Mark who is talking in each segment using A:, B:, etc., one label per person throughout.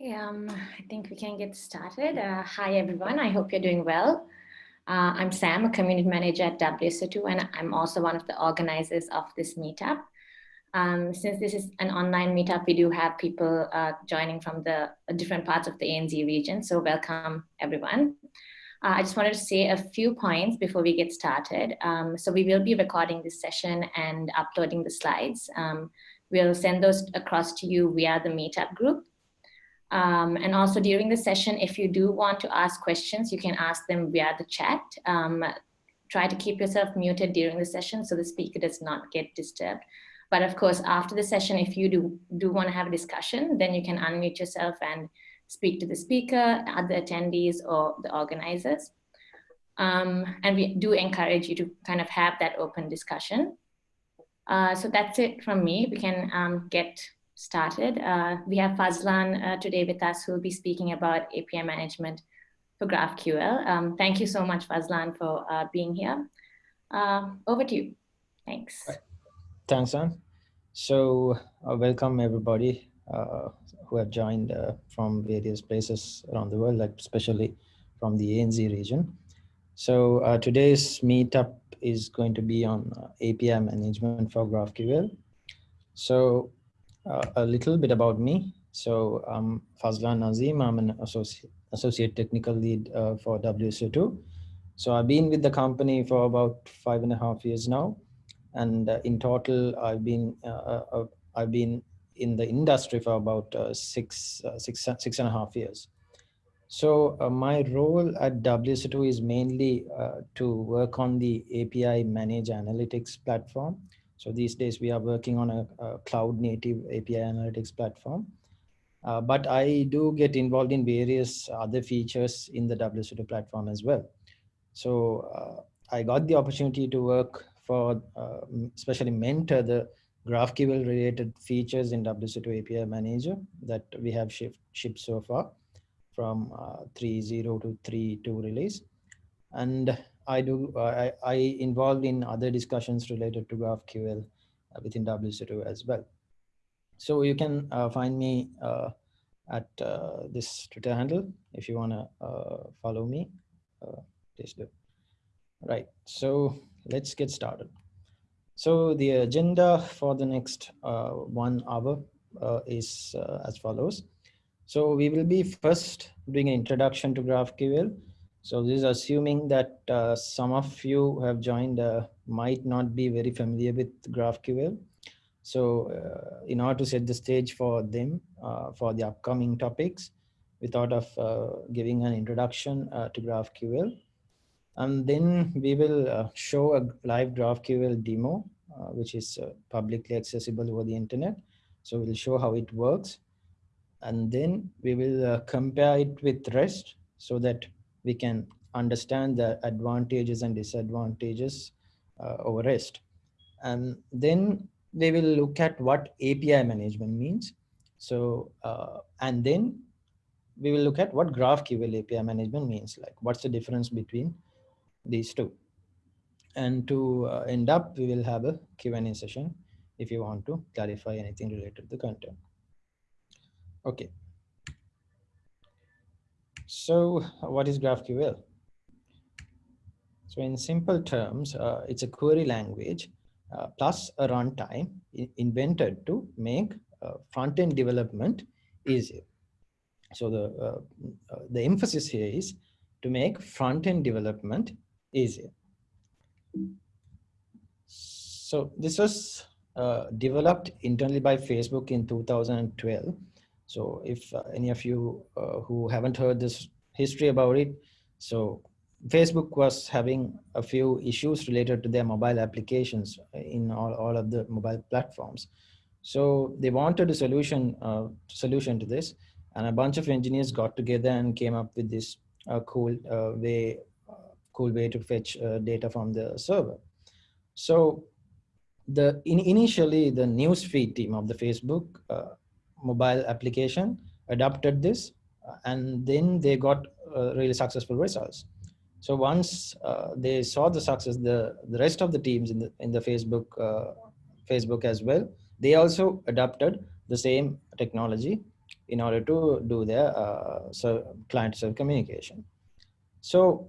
A: Okay, um, I think we can get started. Uh, hi, everyone. I hope you're doing well. Uh, I'm Sam, a community manager at WSO2, and I'm also one of the organizers of this meetup. Um, since this is an online meetup, we do have people uh, joining from the uh, different parts of the ANZ region, so welcome everyone. Uh, I just wanted to say a few points before we get started. Um, so we will be recording this session and uploading the slides. Um, we'll send those across to you via the meetup group. Um, and also during the session, if you do want to ask questions, you can ask them via the chat. Um, try to keep yourself muted during the session so the speaker does not get disturbed. But of course, after the session, if you do, do want to have a discussion, then you can unmute yourself and speak to the speaker, other attendees, or the organizers. Um, and we do encourage you to kind of have that open discussion. Uh, so that's it from me. We can um, get started. Uh, we have Fazlan uh, today with us who will be speaking about API management for GraphQL. Um, thank you so much, Fazlan, for uh, being here. Uh, over to you. Thanks.
B: Thanks, Anne. So uh, welcome everybody uh, who have joined from various places around the world, like especially from the ANZ region. So today's meetup is going to be on API management for GraphQL. So uh, a little bit about me. So I'm Fazlan Nazim. I'm an associate, associate technical lead uh, for WSO2. So I've been with the company for about five and a half years now. And uh, in total, I've been, uh, uh, uh, I've been in the industry for about six, six, six and a half years. So my role at WSO2 is mainly to work on the API Manage Analytics platform. So these days we are working on a, a cloud native API analytics platform. Uh, but I do get involved in various other features in the WSO2 platform as well. So uh, I got the opportunity to work for, uh, especially mentor the GraphQL related features in WSO2 API Manager that we have shipped, shipped so far from uh, 3.0 to 3.2 release. And I do, I, I involved in other discussions related to GraphQL uh, within WSO2 as well. So you can uh, find me uh, at uh, this Twitter handle if you want to uh, follow me, uh, please do. Right, so let's get started. So the agenda for the next one hour is as follows. So we will be first doing an introduction to GraphQL so this is assuming that uh, some of you have joined uh, might not be very familiar with GraphQL. So uh, in order to set the stage for them uh, for the upcoming topics, we thought of uh, giving an introduction uh, to GraphQL. And then we will show a live GraphQL demo, which is publicly accessible over the internet. So we'll show how it works. And then we will compare it with REST so that we can understand the advantages and disadvantages uh, over REST. And then they will look at what API management means. So, uh, and then we will look at what GraphQL API management means, like what's the difference between these two. And to uh, end up, we will have a Q&A session if you want to clarify anything related to the content. Okay. So what is GraphQL? So in simple terms, uh, it's a query language uh, plus a runtime invented to make uh, front-end development easier. So the, uh, uh, the emphasis here is to make front-end development easier. So this was uh, developed internally by Facebook in 2012 so if uh, any of you uh, who haven't heard this history about it, so Facebook was having a few issues related to their mobile applications in all, all of the mobile platforms. So they wanted a solution uh, solution to this, and a bunch of engineers got together and came up with this uh, cool uh, way uh, cool way to fetch uh, data from the server. So the in, initially the newsfeed team of the Facebook uh, mobile application adopted this uh, and then they got uh, really successful results. So once uh, they saw the success, the, the rest of the teams in the, in the Facebook, Facebook as well, they also adopted the same technology in order to do their uh, so client-server communication. So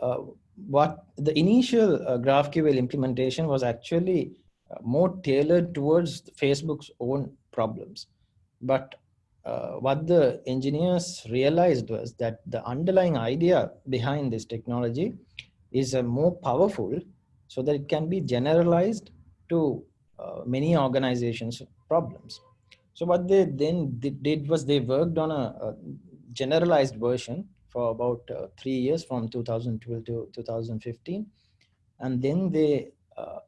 B: uh, what the initial uh, GraphQL implementation was actually more tailored towards Facebook's own problems. But uh, what the engineers realized was that the underlying idea behind this technology is uh, more powerful so that it can be generalized to uh, many organizations problems. So what they then did was they worked on a, a generalized version for about uh, three years from 2012 to 2015. And then they, uh,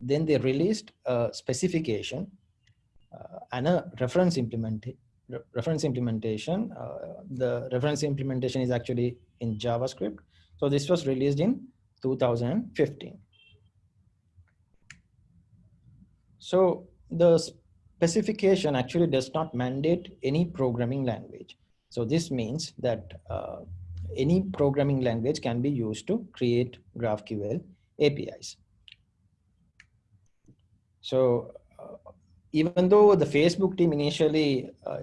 B: then they released a specification and a reference implementation reference implementation. Uh, the reference implementation is actually in JavaScript. So this was released in 2015. So the specification actually does not mandate any programming language. So this means that uh, any programming language can be used to create GraphQL APIs. So uh, even though the Facebook team initially uh,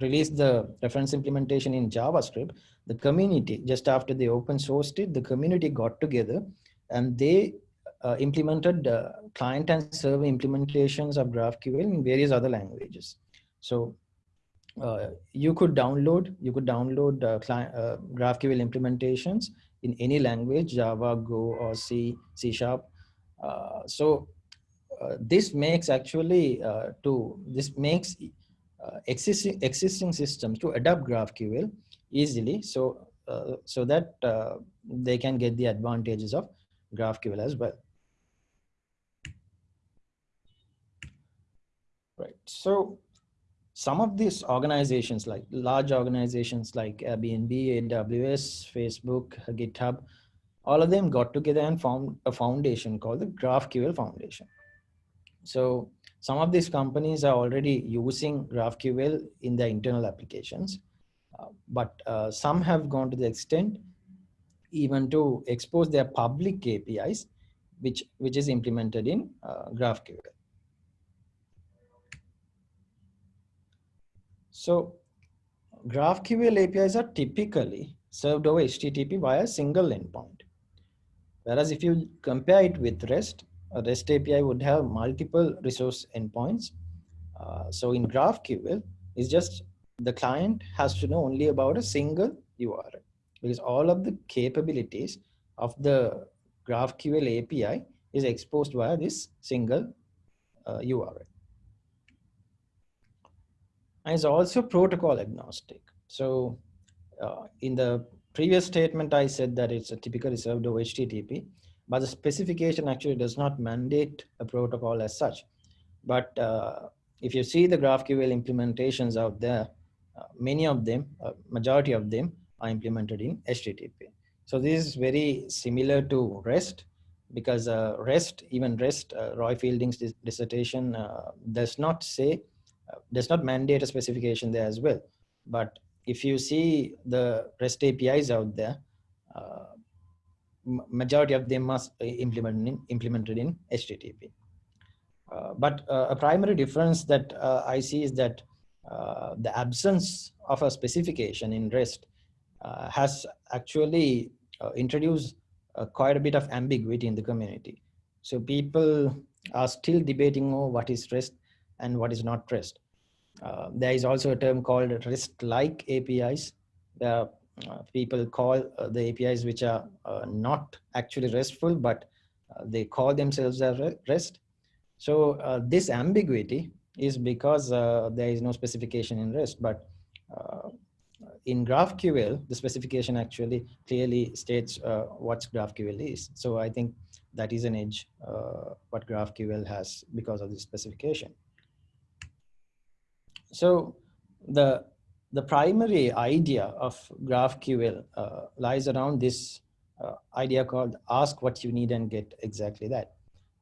B: released the reference implementation in JavaScript, the community, just after they open sourced it, the community got together and they uh, implemented uh, client and server implementations of GraphQL in various other languages. So uh, you could download you could download uh, client, uh, GraphQL implementations in any language, Java, Go, or C, C Sharp. So Uh, this makes actually uh, to this makes uh, existing existing systems to adopt GraphQL easily. So uh, so that they can get the advantages of GraphQL as well. Right. So some of these organizations like large organizations like Airbnb, AWS, Facebook, GitHub, all of them got together and formed a foundation called the GraphQL Foundation. So some of these companies are already using GraphQL in their internal applications, uh, but uh, some have gone to the extent even to expose their public APIs, which, which is implemented in uh, GraphQL. So GraphQL APIs are typically served over HTTP via a single endpoint. Whereas if you compare it with REST, a REST API would have multiple resource endpoints. Uh, so in GraphQL, it's just the client has to know only about a single URL because all of the capabilities of the GraphQL API is exposed via this single uh, URL and is also protocol agnostic. So uh, in the previous statement, I said that it's a typical reserved HTTP, but the specification actually does not mandate a protocol as such. But uh, if you see the GraphQL implementations out there, uh, many of them, uh, majority of them are implemented in HTTP. So this is very similar to REST because uh, REST, even REST, uh, Roy Fielding's dissertation does not say does not mandate a specification there as well. But if you see the REST APIs out there, uh, majority of them must implement in, implemented in HTTP. Uh, but uh, a primary difference that uh, I see is that uh, the absence of a specification in REST uh, has actually introduced quite a bit of ambiguity in the community. So people are still debating oh, what is REST and what is not REST. Uh, there is also a term called REST-like APIs. uh, people call uh, the APIs which are uh, not actually RESTful, but uh, they call themselves a REST. So this ambiguity is because there is no specification in REST, but in GraphQL, the specification actually clearly states uh, what GraphQL is. So I think that is an edge uh, what GraphQL has because of the specification. So the, the primary idea of GraphQL uh, lies around this uh, idea called ask what you need and get exactly that.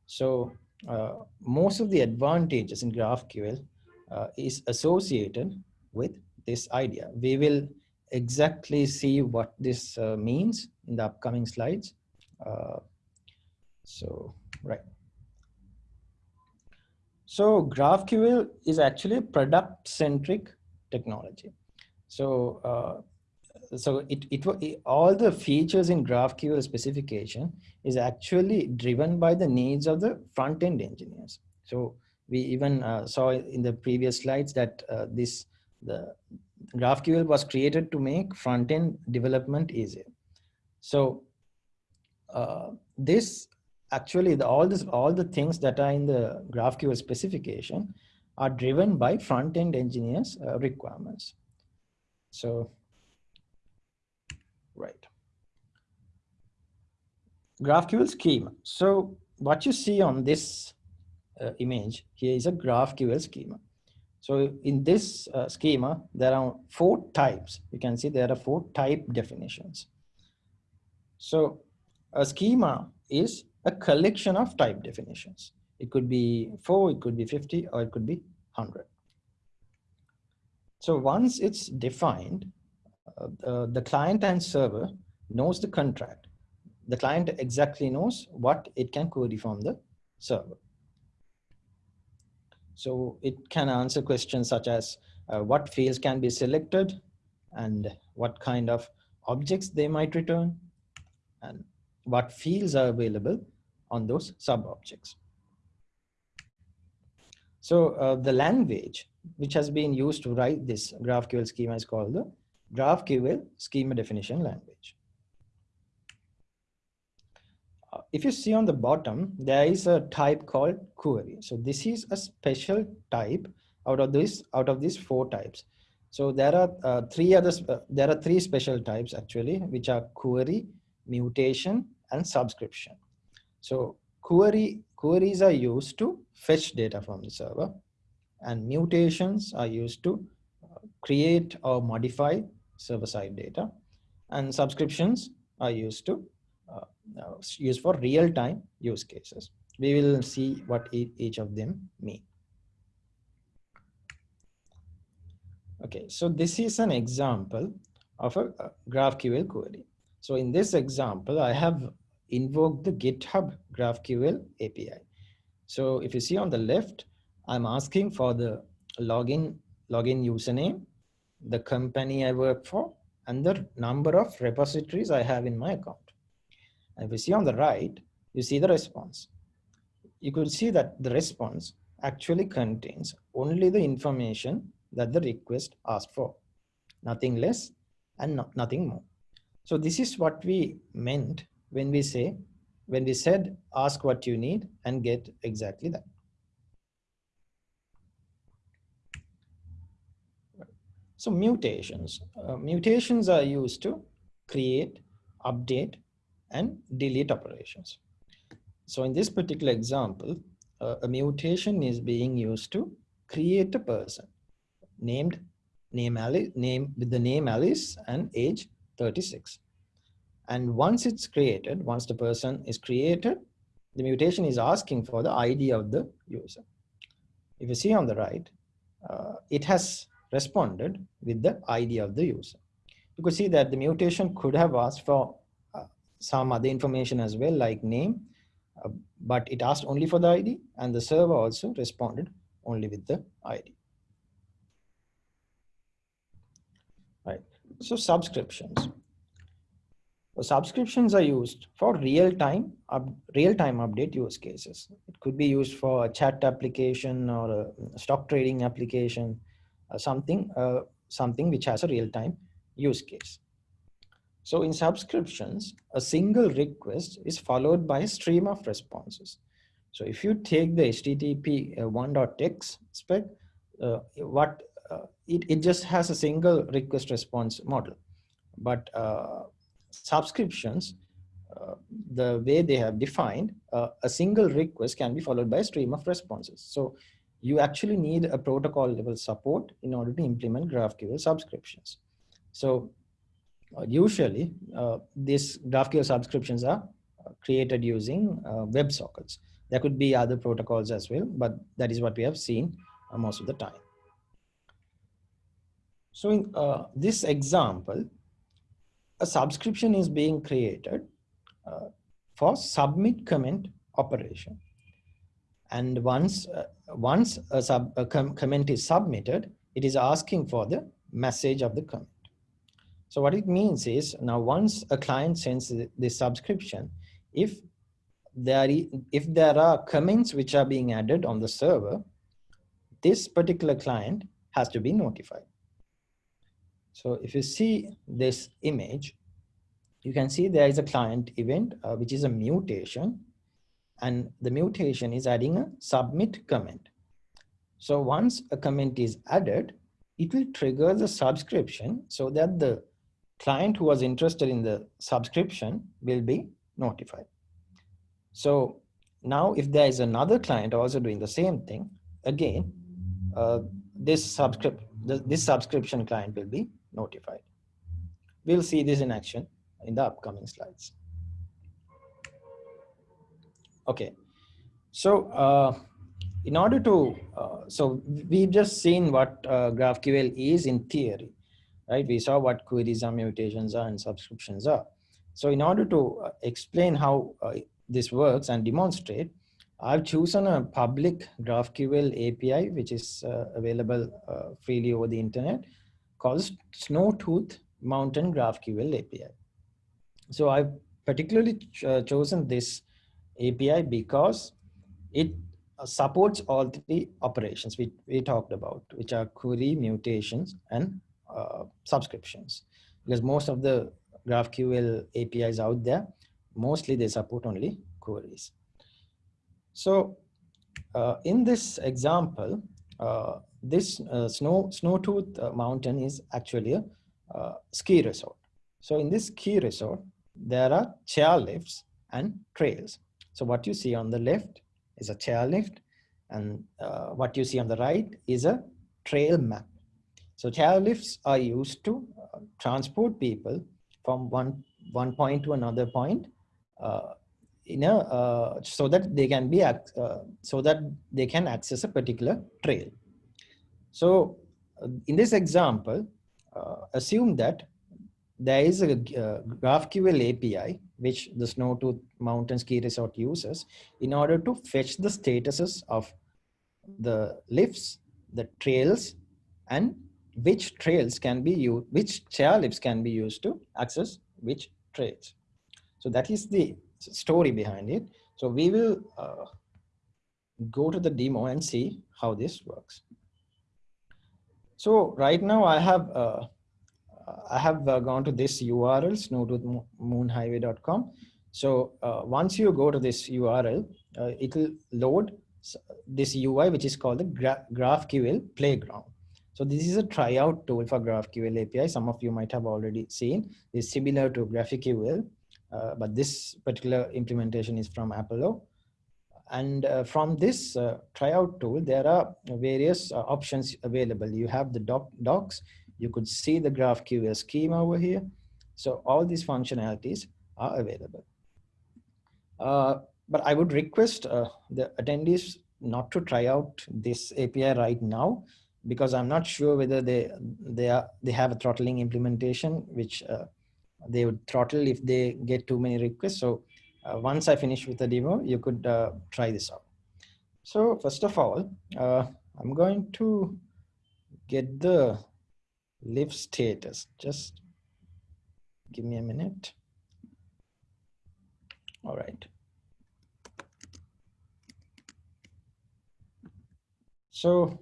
B: So uh, most of the advantages in GraphQL uh, is associated with this idea. We will exactly see what this uh, means in the upcoming slides. Uh, so, right. So GraphQL is actually product-centric technology. So uh, so it, it, it all the features in GraphQL specification is actually driven by the needs of the front-end engineers. So we even uh, saw in the previous slides that uh, this the GraphQL was created to make front-end development easier. So uh, this actually the, all this all the things that are in the GraphQL specification are driven by front-end engineers uh, requirements. So right. GraphQL schema. So what you see on this uh, image here is a GraphQL schema. So in this uh, schema, there are four types. You can see there are four type definitions. So a schema is a collection of type definitions. It could be four, it could be 50, or it could be 100. So once it's defined, uh, uh, the client and server knows the contract. The client exactly knows what it can query from the server. So it can answer questions such as uh, what fields can be selected and what kind of objects they might return and what fields are available on those sub-objects. So uh, the language which has been used to write this GraphQL schema is called the GraphQL schema definition language. Uh, if you see on the bottom, there is a type called query. So this is a special type out of this out of these four types. So there are uh, three others. Uh, there are three special types actually, which are query, mutation, and subscription. So query queries are used to fetch data from the server, and mutations are used to uh, create or modify server-side data, and subscriptions are used to uh, uh, used for real-time use cases. We will see what each of them mean. Okay, so this is an example of a GraphQL query. So in this example, I have invoked the GitHub GraphQL API. So if you see on the left, I'm asking for the login login username, the company I work for, and the number of repositories I have in my account. And if you see on the right, you see the response. You could see that the response actually contains only the information that the request asked for, nothing less and no, nothing more. So this is what we meant when we say, when we said, ask what you need and get exactly that. So mutations, uh, mutations are used to create, update, and delete operations. So in this particular example, uh, a mutation is being used to create a person named name Alice, name with the name Alice and age 36. And once it's created, once the person is created, the mutation is asking for the ID of the user. If you see on the right, uh, it has responded with the ID of the user. You could see that the mutation could have asked for some other information as well like name, uh, but it asked only for the ID and the server also responded only with the ID. Right. So subscriptions. Subscriptions are used for real-time real-time update use cases. It could be used for a chat application or a stock trading application, uh, something uh, something which has a real-time use case. So in subscriptions, a single request is followed by a stream of responses. So if you take the HTTP uh, 1.x spec, uh, what uh, it, it just has a single request response model. But uh, subscriptions, uh, the way they have defined, uh, a single request can be followed by a stream of responses. So you actually need a protocol level support in order to implement GraphQL subscriptions. So uh, usually uh, these GraphQL subscriptions are uh, created using WebSockets. There could be other protocols as well, but that is what we have seen most of the time. So in uh, this example, a subscription is being created uh, for submit comment operation. And once, uh, once a, sub, a com comment is submitted, it is asking for the message of the comment. So what it means is now once a client sends the subscription, if there, if there are comments which are being added on the server, this particular client has to be notified. So if you see this image, you can see there is a client event, uh, which is a mutation. And the mutation is adding a submit comment. So once a comment is added, it will trigger the subscription so that the client who was interested in the subscription will be notified. So now if there is another client also doing the same thing, again, uh, this, this subscription client will be notified. We'll see this in action in the upcoming slides. Okay, so uh, in order to, uh, so we've just seen what uh, GraphQL is in theory, right? We saw what queries are, mutations are, and subscriptions are. So in order to uh, explain how uh, this works and demonstrate, I've chosen a public GraphQL API, which is uh, available freely over the internet, called Snowtooth Mountain GraphQL API. So I've particularly ch uh, chosen this API because it uh, supports all the operations we, we talked about, which are query, mutations, and uh, subscriptions. Because most of the GraphQL APIs out there, mostly they support only queries. So uh, in this example, uh, this uh, snow Snowtooth uh, mountain is actually a uh, ski resort. So in this ski resort, there are chairlifts and trails. So what you see on the left is a chairlift and uh, what you see on the right is a trail map. So chairlifts are used to uh, transport people from one, one point to another point uh, in a, uh, so that they can be, uh, so that they can access a particular trail. So uh, in this example, assume that there is a uh, GraphQL API, which the Snowtooth Mountain Ski Resort uses in order to fetch the statuses of the lifts, the trails, and which trails can be used, which chairlifts can be used to access which trails. So that is the story behind it. So we will uh, go to the demo and see how this works. So right now I have uh, I have uh, gone to this URL, snowtoothmoonhighway.com. So uh, once you go to this URL, uh, it will load this UI, which is called the Gra GraphQL Playground. So this is a tryout tool for GraphiQL API. Some of you might have already seen. It's similar to GraphQL, uh, but this particular implementation is from Apollo. And uh, from this uh, tryout tool, there are various options available. You have the doc docs, you could see the GraphQL schema over here. So all these functionalities are available. Uh, but I would request uh, the attendees not to try out this API right now because I'm not sure whether they they are they have a throttling implementation which uh, they would throttle if they get too many requests. So uh, once I finish with the demo, you could uh, try this out. So first of all, uh, I'm going to get the lift status. Just give me a minute. All right. So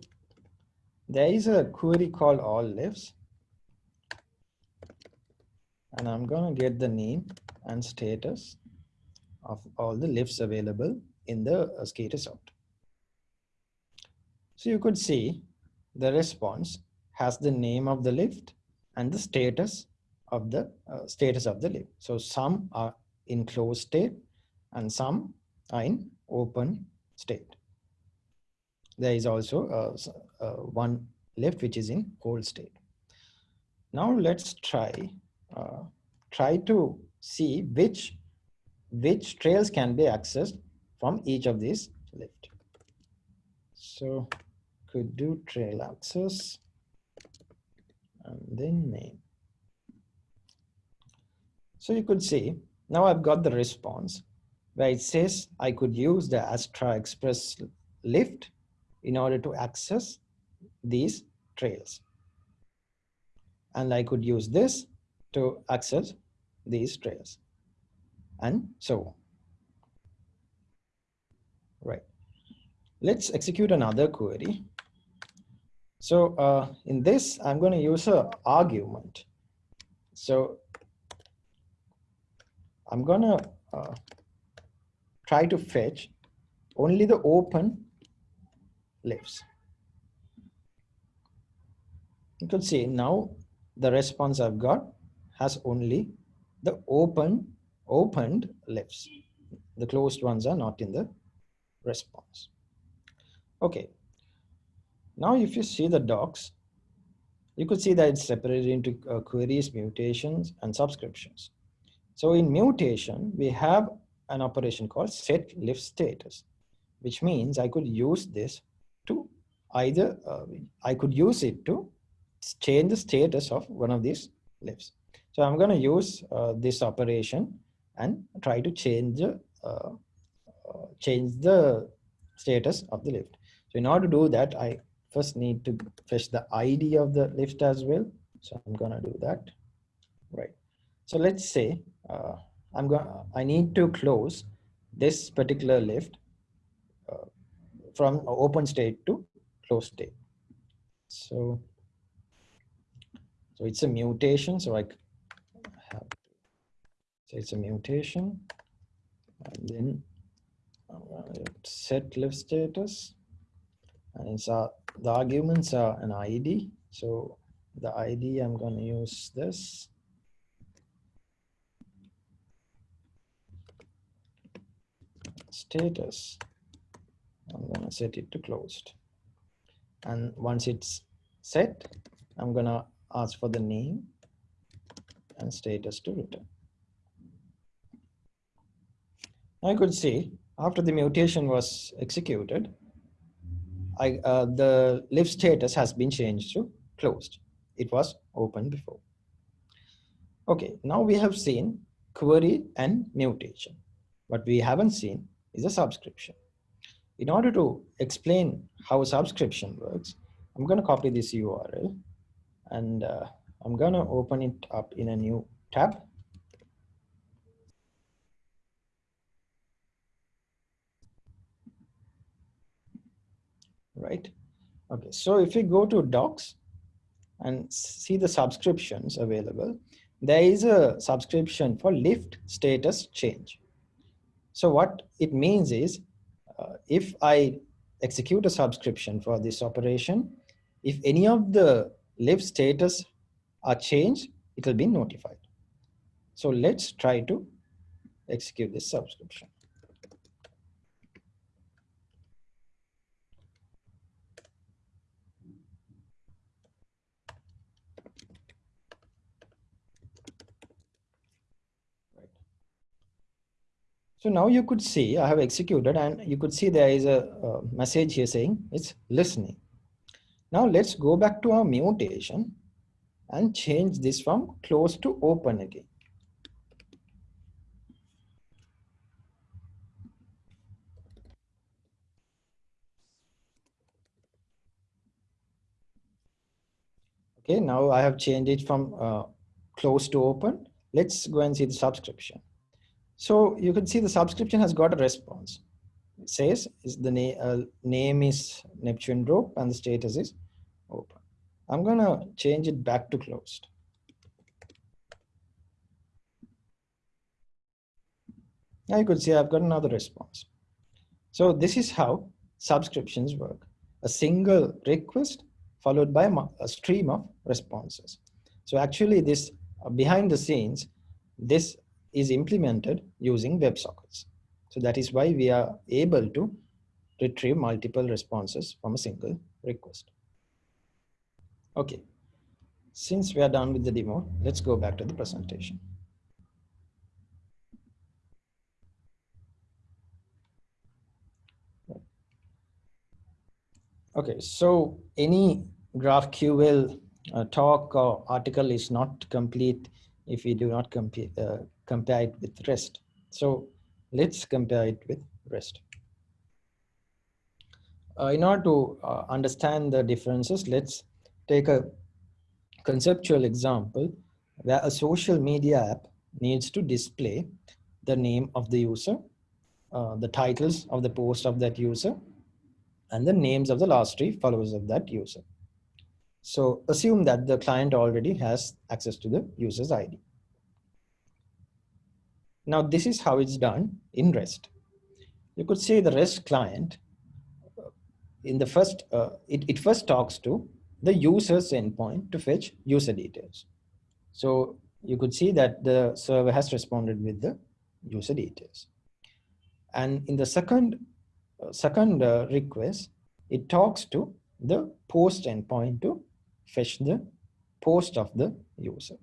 B: there is a query called all lifts. And I'm going to get the name and status of all the lifts available in the uh, ski resort. So you could see the response has the name of the lift and the status of the uh, status of the lift. So some are in closed state and some are in open state. There is also uh, uh, one lift which is in cold state. Now let's try uh, try to see which which trails can be accessed from each of these lift. So could do trail access and then name. So you could see, now I've got the response where it says I could use the Astra Express lift in order to access these trails. And I could use this to access these trails and so on. Right. Let's execute another query. So uh, in this, I'm going to use a argument. So I'm going to uh, try to fetch only the open lifts. You can see now the response I've got has only the open opened lifts. The closed ones are not in the response. Okay. Now, if you see the docs, you could see that it's separated into uh, queries, mutations, and subscriptions. So in mutation, we have an operation called set lift status, which means I could use this to either, uh, I could use it to change the status of one of these lifts. So I'm going to use uh, this operation and try to change uh, uh, change the status of the lift. So in order to do that, I first need to fetch the ID of the lift as well. So I'm gonna do that. Right. So let's say uh, I'm going I need to close this particular lift uh, from open state to closed state. So so it's a mutation. So I have so it's a mutation and then set lift status and it's the arguments are an ID. So the ID, I'm going to use this. Status, I'm going to set it to closed. And once it's set, I'm going to ask for the name and status to return. I could see after the mutation was executed, I, uh, the lift status has been changed to closed. It was open before. Okay, now we have seen query and mutation. What we haven't seen is a subscription. In order to explain how subscription works, I'm going to copy this URL and uh, I'm going to open it up in a new tab right? Okay, so if we go to docs and see the subscriptions available, there is a subscription for lift status change. So what it means is uh, if I execute a subscription for this operation, if any of the lift status are changed, it will be notified. So let's try to execute this subscription. So now you could see I have executed and you could see there is a, a message here saying it's listening. Now let's go back to our mutation and change this from close to open again. Okay, now I have changed it from uh, close to open. Let's go and see the subscription. So you can see the subscription has got a response. It says is the na uh, name is Neptune rope and the status is open. I'm gonna change it back to closed. Now you could see I've got another response. So this is how subscriptions work. A single request followed by a stream of responses. So actually this uh, behind the scenes, this is implemented using WebSockets. So that is why we are able to retrieve multiple responses from a single request. Okay, since we are done with the demo, let's go back to the presentation. Okay, so any GraphQL uh, talk or article is not complete if we do not complete, uh, compare it with REST. So let's compare it with REST. uh, in order to uh, understand the differences, let's take a conceptual example where a social media app needs to display the name of the user, uh, the titles of the post of that user, and the names of the last three followers of that user. So assume that the client already has access to the user's ID. Now this is how it's done in REST. You could say the REST client uh, in the first, uh, it, it first talks to the user's endpoint to fetch user details. So you could see that the server has responded with the user details. And in the second, uh, second uh, request, it talks to the post endpoint to fetch the post of the user.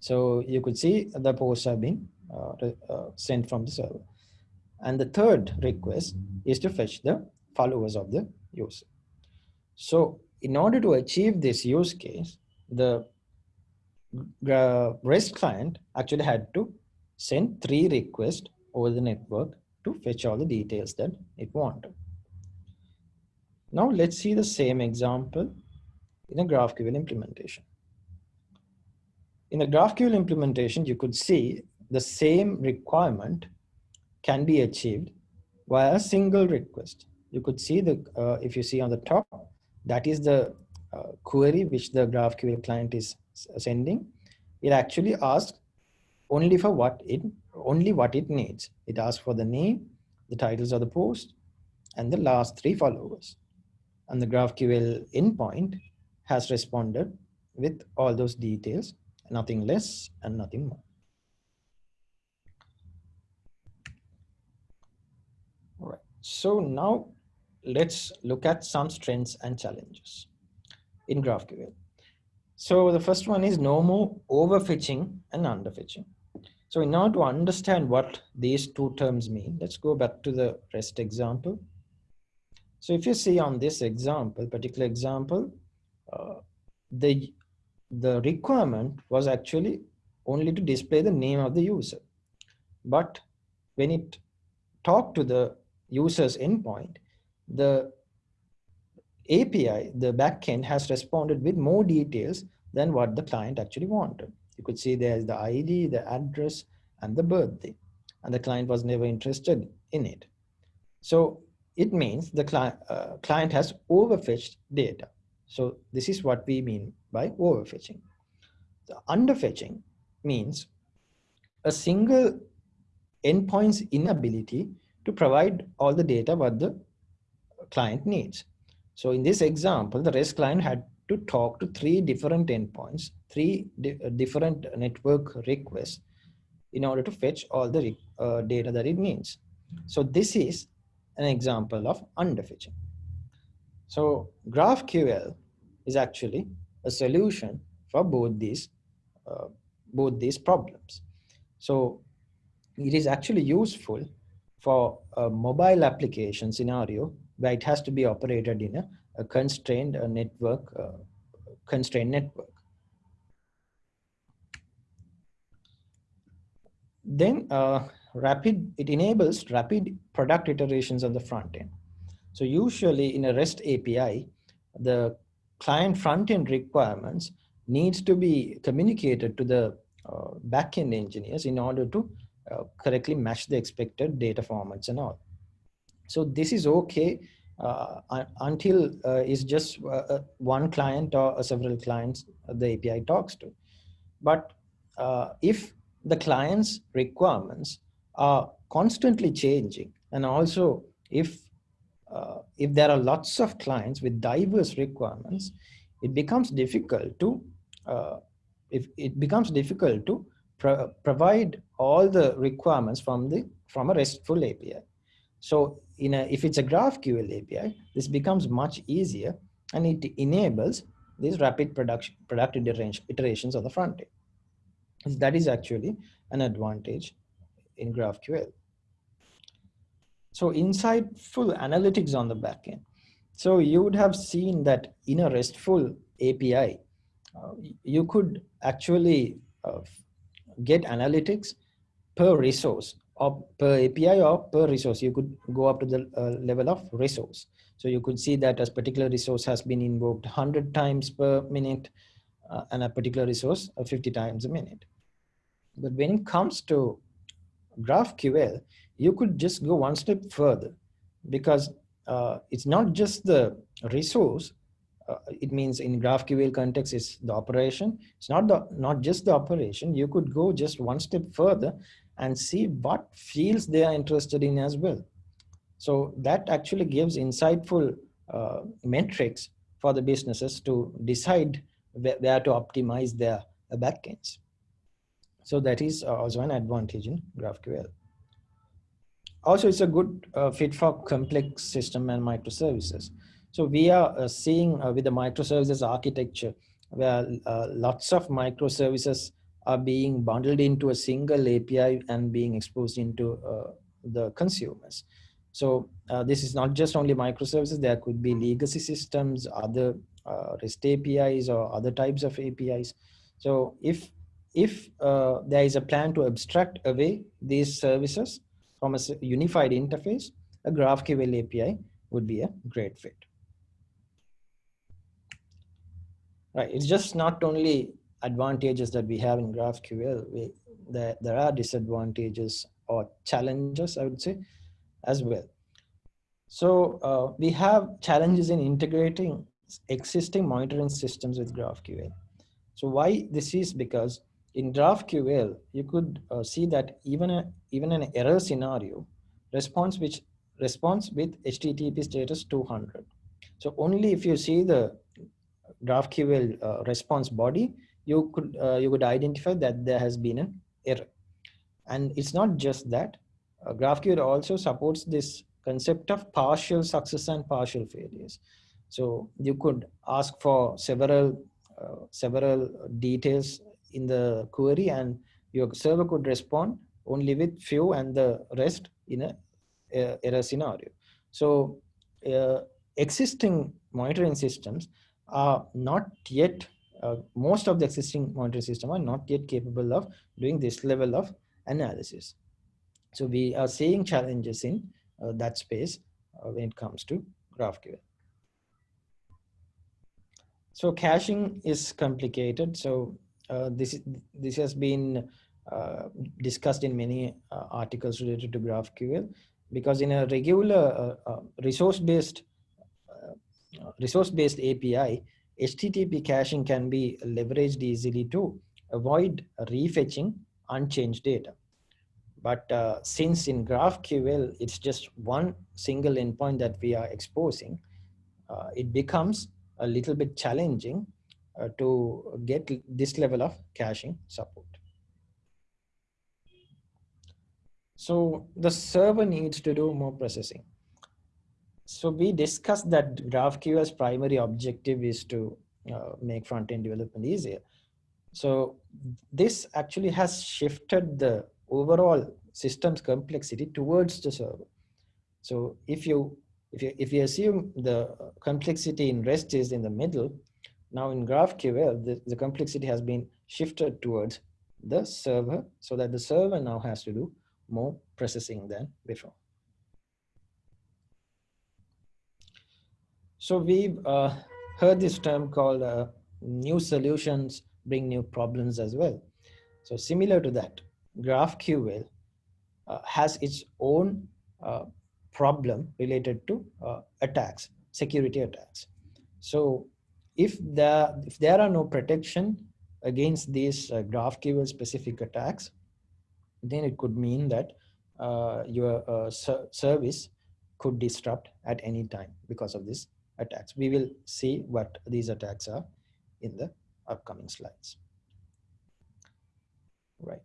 B: So you could see the posts have been Uh, uh, sent from the server. And the third request is to fetch the followers of the user. So in order to achieve this use case, the REST client actually had to send three requests over the network to fetch all the details that it wanted. Now let's see the same example in a GraphQL implementation. In a GraphQL implementation, you could see the same requirement can be achieved via a single request. You could see the, uh, if you see on the top, that is the uh, query which the GraphQL client is sending. It actually asks only for what it, only what it needs. It asks for the name, the titles of the post, and the last three followers. And the GraphQL endpoint has responded with all those details, nothing less and nothing more. All right, so now let's look at some strengths and challenges in GraphQL. So the first one is no more overfetching and underfetching. So in order to understand what these two terms mean, let's go back to the REST example. So if you see on this example, particular example, uh, the, the requirement was actually only to display the name of the user. But when it talked to the user's endpoint, the API, the backend has responded with more details than what the client actually wanted. You could see there's the ID, the address, and the birthday, and the client was never interested in it. So it means the cli uh, client has overfetched data. So this is what we mean by overfetching. The underfetching means a single endpoint's inability to provide all the data what the client needs. So in this example, the REST client had to talk to three different endpoints, three di uh, different network requests in order to fetch all the uh, data that it needs. So this is an example of underfetching. So GraphQL is actually a solution for both these uh, both these problems. So it is actually useful for a mobile application scenario where it has to be operated in a, a constrained a network, uh, constrained network. Then uh, rapid, it enables rapid product iterations on the front end. So usually in a REST API, the client front end requirements needs to be communicated to the uh, backend engineers in order to uh, correctly match the expected data formats and all. So this is okay uh, until uh, it's just uh, uh, one client or several clients the API talks to. But if the client's requirements are constantly changing and also if if there are lots of clients with diverse requirements, it becomes difficult to if it becomes difficult to pro provide all the requirements from the from a RESTful API. So in a, if it's a GraphQL API, this becomes much easier and it enables these rapid production, product iterations on the front end. That is actually an advantage in GraphQL. So insightful analytics on the backend. So you would have seen that in a RESTful API, uh, you could actually uh, get analytics per resource or per API or per resource. You could go up to the uh, level of resource. So you could see that a particular resource has been invoked 100 times per minute uh, and a particular resource uh, 50 times a minute. But when it comes to GraphQL, you could just go one step further because uh, it's not just the resource. Uh, it means in GraphQL context, it's the operation. It's not the not just the operation. You could go just one step further and see what fields they are interested in as well. So that actually gives insightful uh, metrics for the businesses to decide where, where to optimize their backends. So that is also an advantage in GraphQL. Also, it's a good uh, fit for complex system and microservices. So we are uh, seeing uh, with the microservices architecture where uh, lots of microservices are being bundled into a single API and being exposed into the consumers. So this is not just only microservices, there could be legacy systems, other REST APIs or other types of APIs. So if, if uh, there is a plan to abstract away these services from a unified interface, a GraphQL API would be a great fit. Right, it's just not only advantages that we have in GraphQL, we, there, there are disadvantages or challenges, I would say, as well. So uh, we have challenges in integrating existing monitoring systems with GraphQL. So why this is because in GraphQL, you could uh, see that even a, even an error scenario response which responds with HTTP status 200. So only if you see the GraphQL uh, response body, you could uh, you could identify that there has been an error. And it's not just that. Uh, GraphQL also supports this concept of partial success and partial failures. So you could ask for several uh, several details in the query and your server could respond only with few and the rest in a, a error scenario. So uh, existing monitoring systems are not yet, uh, most of the existing monitoring system are not yet capable of doing this level of analysis. So we are seeing challenges in uh, that space uh, when it comes to GraphQL. So caching is complicated. So uh, this this has been uh, discussed in many uh, articles related to GraphQL because in a regular resource-based resource-based API, HTTP caching can be leveraged easily to avoid refetching unchanged data. But uh, since in GraphQL, it's just one single endpoint that we are exposing, uh, it becomes a little bit challenging uh, to get this level of caching support. So the server needs to do more processing. So we discussed that GraphQL's primary objective is to uh, make front-end development easier. So this actually has shifted the overall system's complexity towards the server. So if you if you if you assume the complexity in REST is in the middle, now in GraphQL the, the complexity has been shifted towards the server so that the server now has to do more processing than before. So we've uh, heard this term called uh, new solutions bring new problems as well. So similar to that, GraphQL uh, has its own uh, problem related to uh, attacks, security attacks. So if there, if there are no protection against these uh, GraphQL specific attacks, then it could mean that your ser service could disrupt at any time because of these attacks. We will see what these attacks are in the upcoming slides. Right.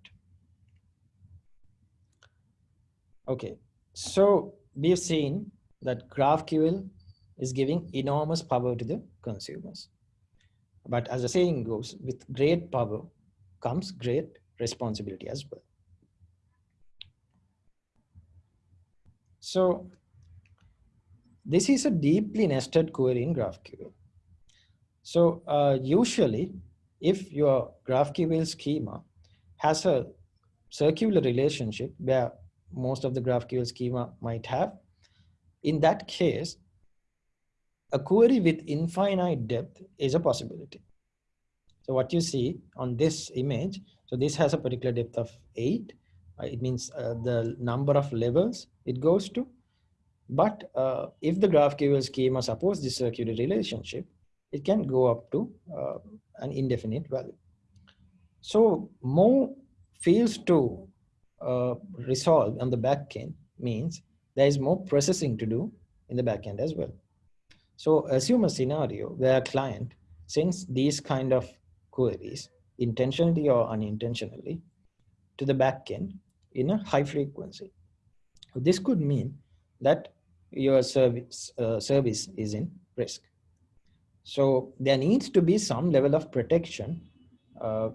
B: Okay, so we've seen that GraphQL is giving enormous power to the consumers. But as the saying goes, with great power comes great responsibility as well. So this is a deeply nested query in GraphQL. So uh, usually, if your GraphQL schema has a circular relationship where most of the GraphQL schema might have. In that case, a query with infinite depth is a possibility. So what you see on this image, so this has a particular depth of eight. Uh, it means uh, the number of levels it goes to. But uh, if the GraphQL schema supports this circular relationship, it can go up to uh, an indefinite value. So more fails to uh, resolve on the backend means there is more processing to do in the backend as well. So assume a scenario where a client sends these kind of queries intentionally or unintentionally to the backend in a high frequency. This could mean that your service, uh, service is in risk. So there needs to be some level of protection, uh,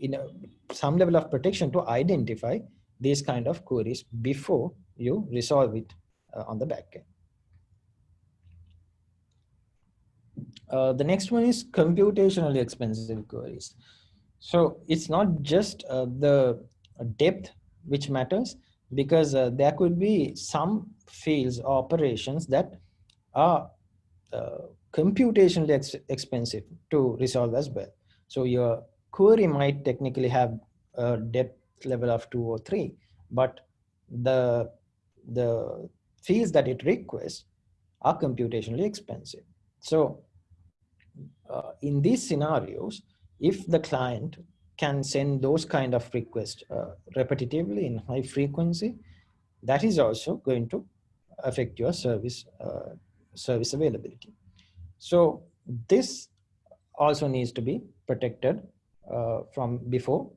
B: in a, some level of protection to identify these kind of queries before you resolve it uh, on the backend. Uh, the next one is computationally expensive queries. So it's not just uh, the depth which matters because uh, there could be some fields or operations that are uh, computationally ex expensive to resolve as well. So your query might technically have a depth level of two or three, but the, the fields that it requests are computationally expensive. So uh, in these scenarios, if the client can send those kind of requests uh, repetitively in high frequency, that is also going to affect your service uh, service availability. So this also needs to be protected uh, from before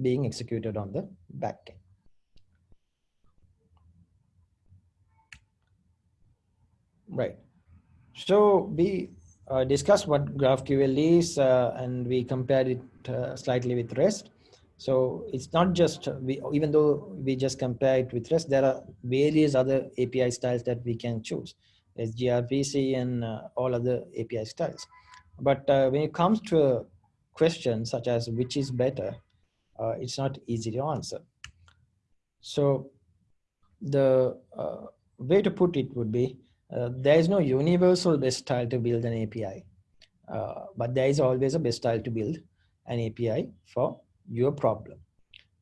B: being executed on the backend. Right. So we uh, discussed what GraphQL is uh, and we compared it slightly with REST. So it's not just, we, even though we just compare it with REST, there are various other API styles that we can choose. There's gRPC and uh, all other API styles. But uh, when it comes to a question such as which is better, uh, it's not easy to answer. So the way to put it would be, uh, there is no universal best style to build an API, uh, but there is always a best style to build an API for your problem.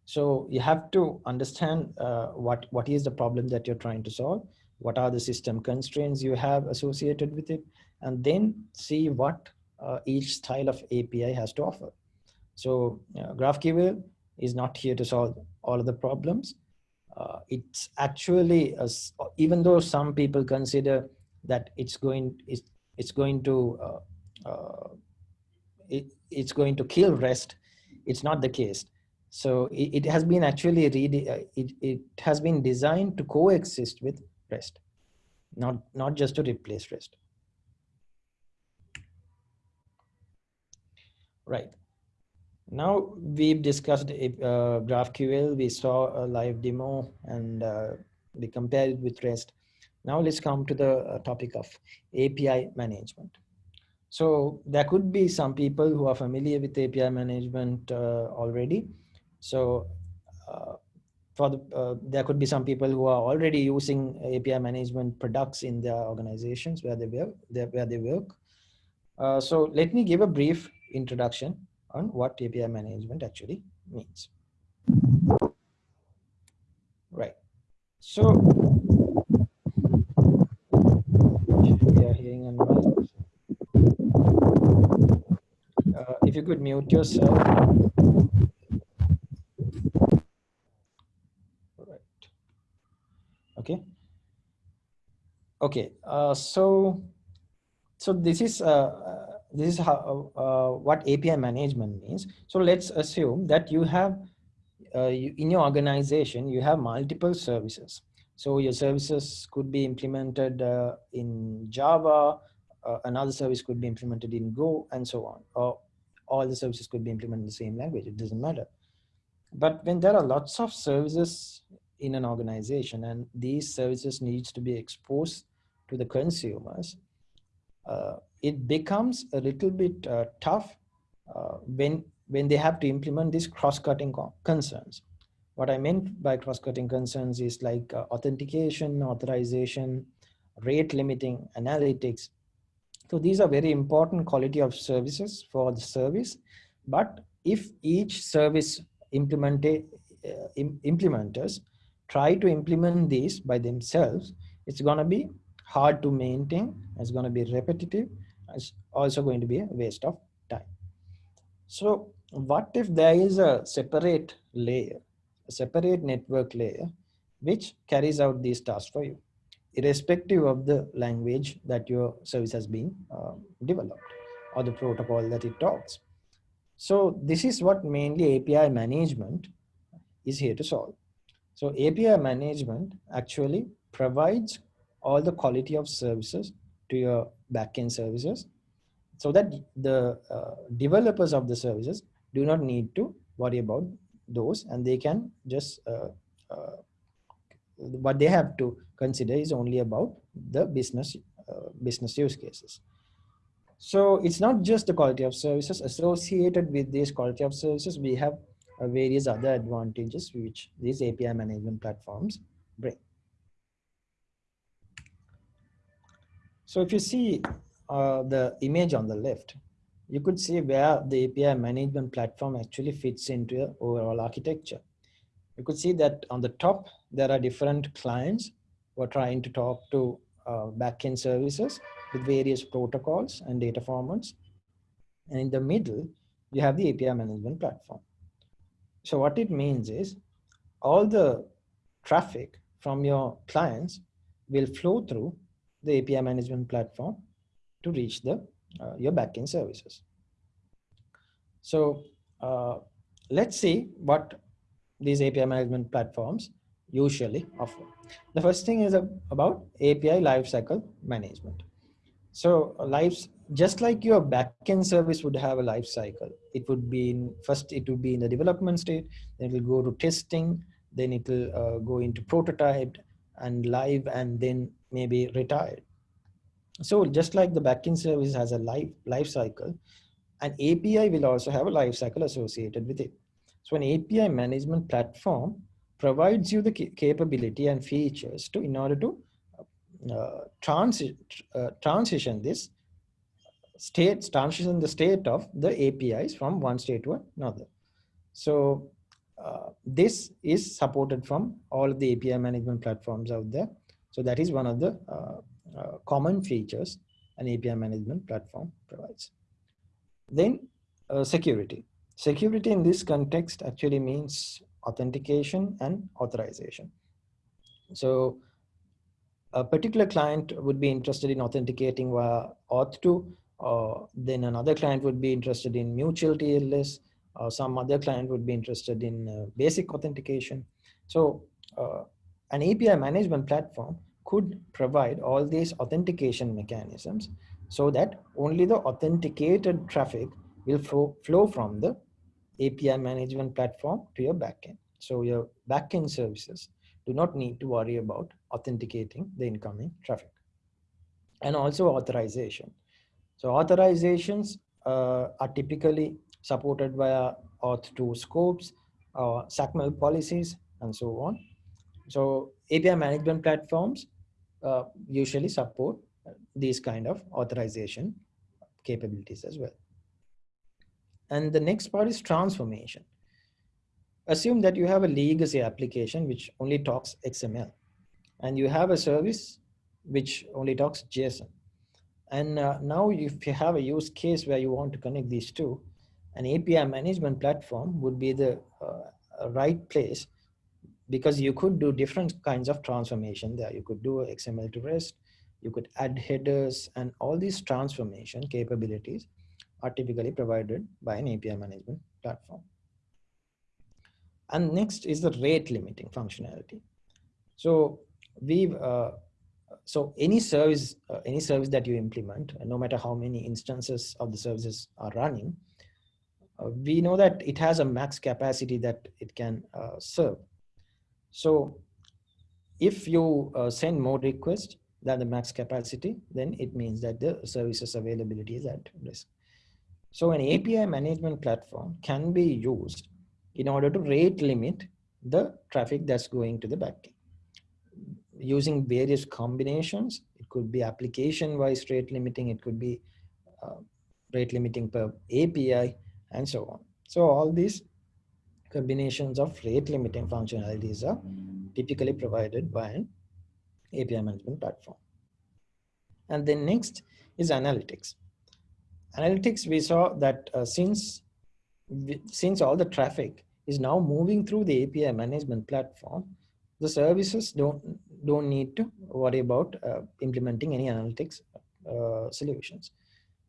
B: So you have to understand uh, what, what is the problem that you're trying to solve, what are the system constraints you have associated with it, and then see what uh, each style of API has to offer. So uh, GraphQL is not here to solve all of the problems, uh, it's actually a, even though some people consider that it's going it's, it's going to uh, uh, it, it's going to kill rest it's not the case so it, it has been actually uh, it, it has been designed to coexist with rest not not just to replace rest right now we've discussed uh, GraphQL, we saw a live demo and uh, we compared it with REST. Now let's come to the uh, topic of API management. So there could be some people who are familiar with API management uh, already. So uh, for the, uh, there could be some people who are already using API management products in their organizations where they work. Where they work. so let me give a brief introduction on what API management actually means. Right. So we are hearing a Uh, if you could mute yourself. Right. Okay. Okay. Uh, so so this is uh, this is how uh, what API management means. So let's assume that you have uh, you, in your organization you have multiple services. So your services could be implemented uh, in Java, uh, another service could be implemented in Go, and so on. Or all the services could be implemented in the same language. It doesn't matter. But when there are lots of services in an organization and these services needs to be exposed to the consumers, uh, it becomes a little bit uh, tough uh, when when they have to implement these cross-cutting concerns. What I meant by cross-cutting concerns is like uh, authentication, authorization, rate limiting, analytics, So these are very important quality of services for the service. But if each service implement, uh, implementers try to implement these by themselves, it's going to be hard to maintain. It's going to be repetitive. It's also going to be a waste of time. So what if there is a separate layer, a separate network layer, which carries out these tasks for you, irrespective of the language that your service has been uh, developed or the protocol that it talks. So this is what mainly API management is here to solve. So API management actually provides all the quality of services to your backend services so that the uh, developers of the services do not need to worry about those and they can just uh, uh, what they have to consider is only about the business uh, business use cases so it's not just the quality of services associated with these quality of services. We have uh, various other advantages which these API management platforms bring. So if you see uh, the image on the left, you could see where the API management platform actually fits into your overall architecture. You could see that on the top, there are different clients who are trying to talk to uh, backend services with various protocols and data formats. And in the middle, you have the API management platform. So what it means is all the traffic from your clients will flow through the API management platform to reach the uh, your backend services. So uh, let's see what these API management platforms usually offer. The first thing is about API lifecycle management. So lives, just like your backend service would have a life cycle, it would be in first, it would be in the development state, then it will go to testing, then it will uh, go into prototype and live and then maybe retired. So just like the backend service has a life, life cycle, an API will also have a life cycle associated with it. So an API management platform provides you the capability and features to in order to uh, transi uh, transition this state, transition the state of the APIs from one state to another. So uh, this is supported from all the API management platforms out there. So that is one of the uh, uh, common features an API management platform provides. Then uh, security. Security in this context actually means authentication and authorization. So a particular client would be interested in authenticating via OAuth2, uh, then another client would be interested in mutual TLS, uh, some other client would be interested in uh, basic authentication. So uh, an API management platform could provide all these authentication mechanisms so that only the authenticated traffic will flow, flow from the API management platform to your backend. So your backend services do not need to worry about authenticating the incoming traffic. And also authorization. So authorizations uh, are typically supported via OAuth2 scopes, uh, XACML policies, and so on. So API management platforms uh, usually support these kind of authorization capabilities as well. And the next part is transformation. Assume that you have a legacy application which only talks XML and you have a service which only talks JSON. And uh, now if you have a use case where you want to connect these two, an API management platform would be the uh, right place because you could do different kinds of transformation there. You could do XML to REST, you could add headers and all these transformation capabilities are typically provided by an API management platform. And next is the rate limiting functionality. So we uh, so any service uh, any service that you implement no matter how many instances of the services are running uh, we know that it has a max capacity that it can uh, serve so if you uh, send more requests than the max capacity then it means that the services availability is at risk so an api management platform can be used in order to rate limit the traffic that's going to the backend using various combinations. It could be application-wise rate limiting. It could be uh, rate limiting per API and so on. So all these combinations of rate limiting functionalities are typically provided by an API management platform. And then next is analytics. Analytics, we saw that uh, since, since all the traffic is now moving through the API management platform, the services don't, don't need to worry about uh, implementing any analytics uh, solutions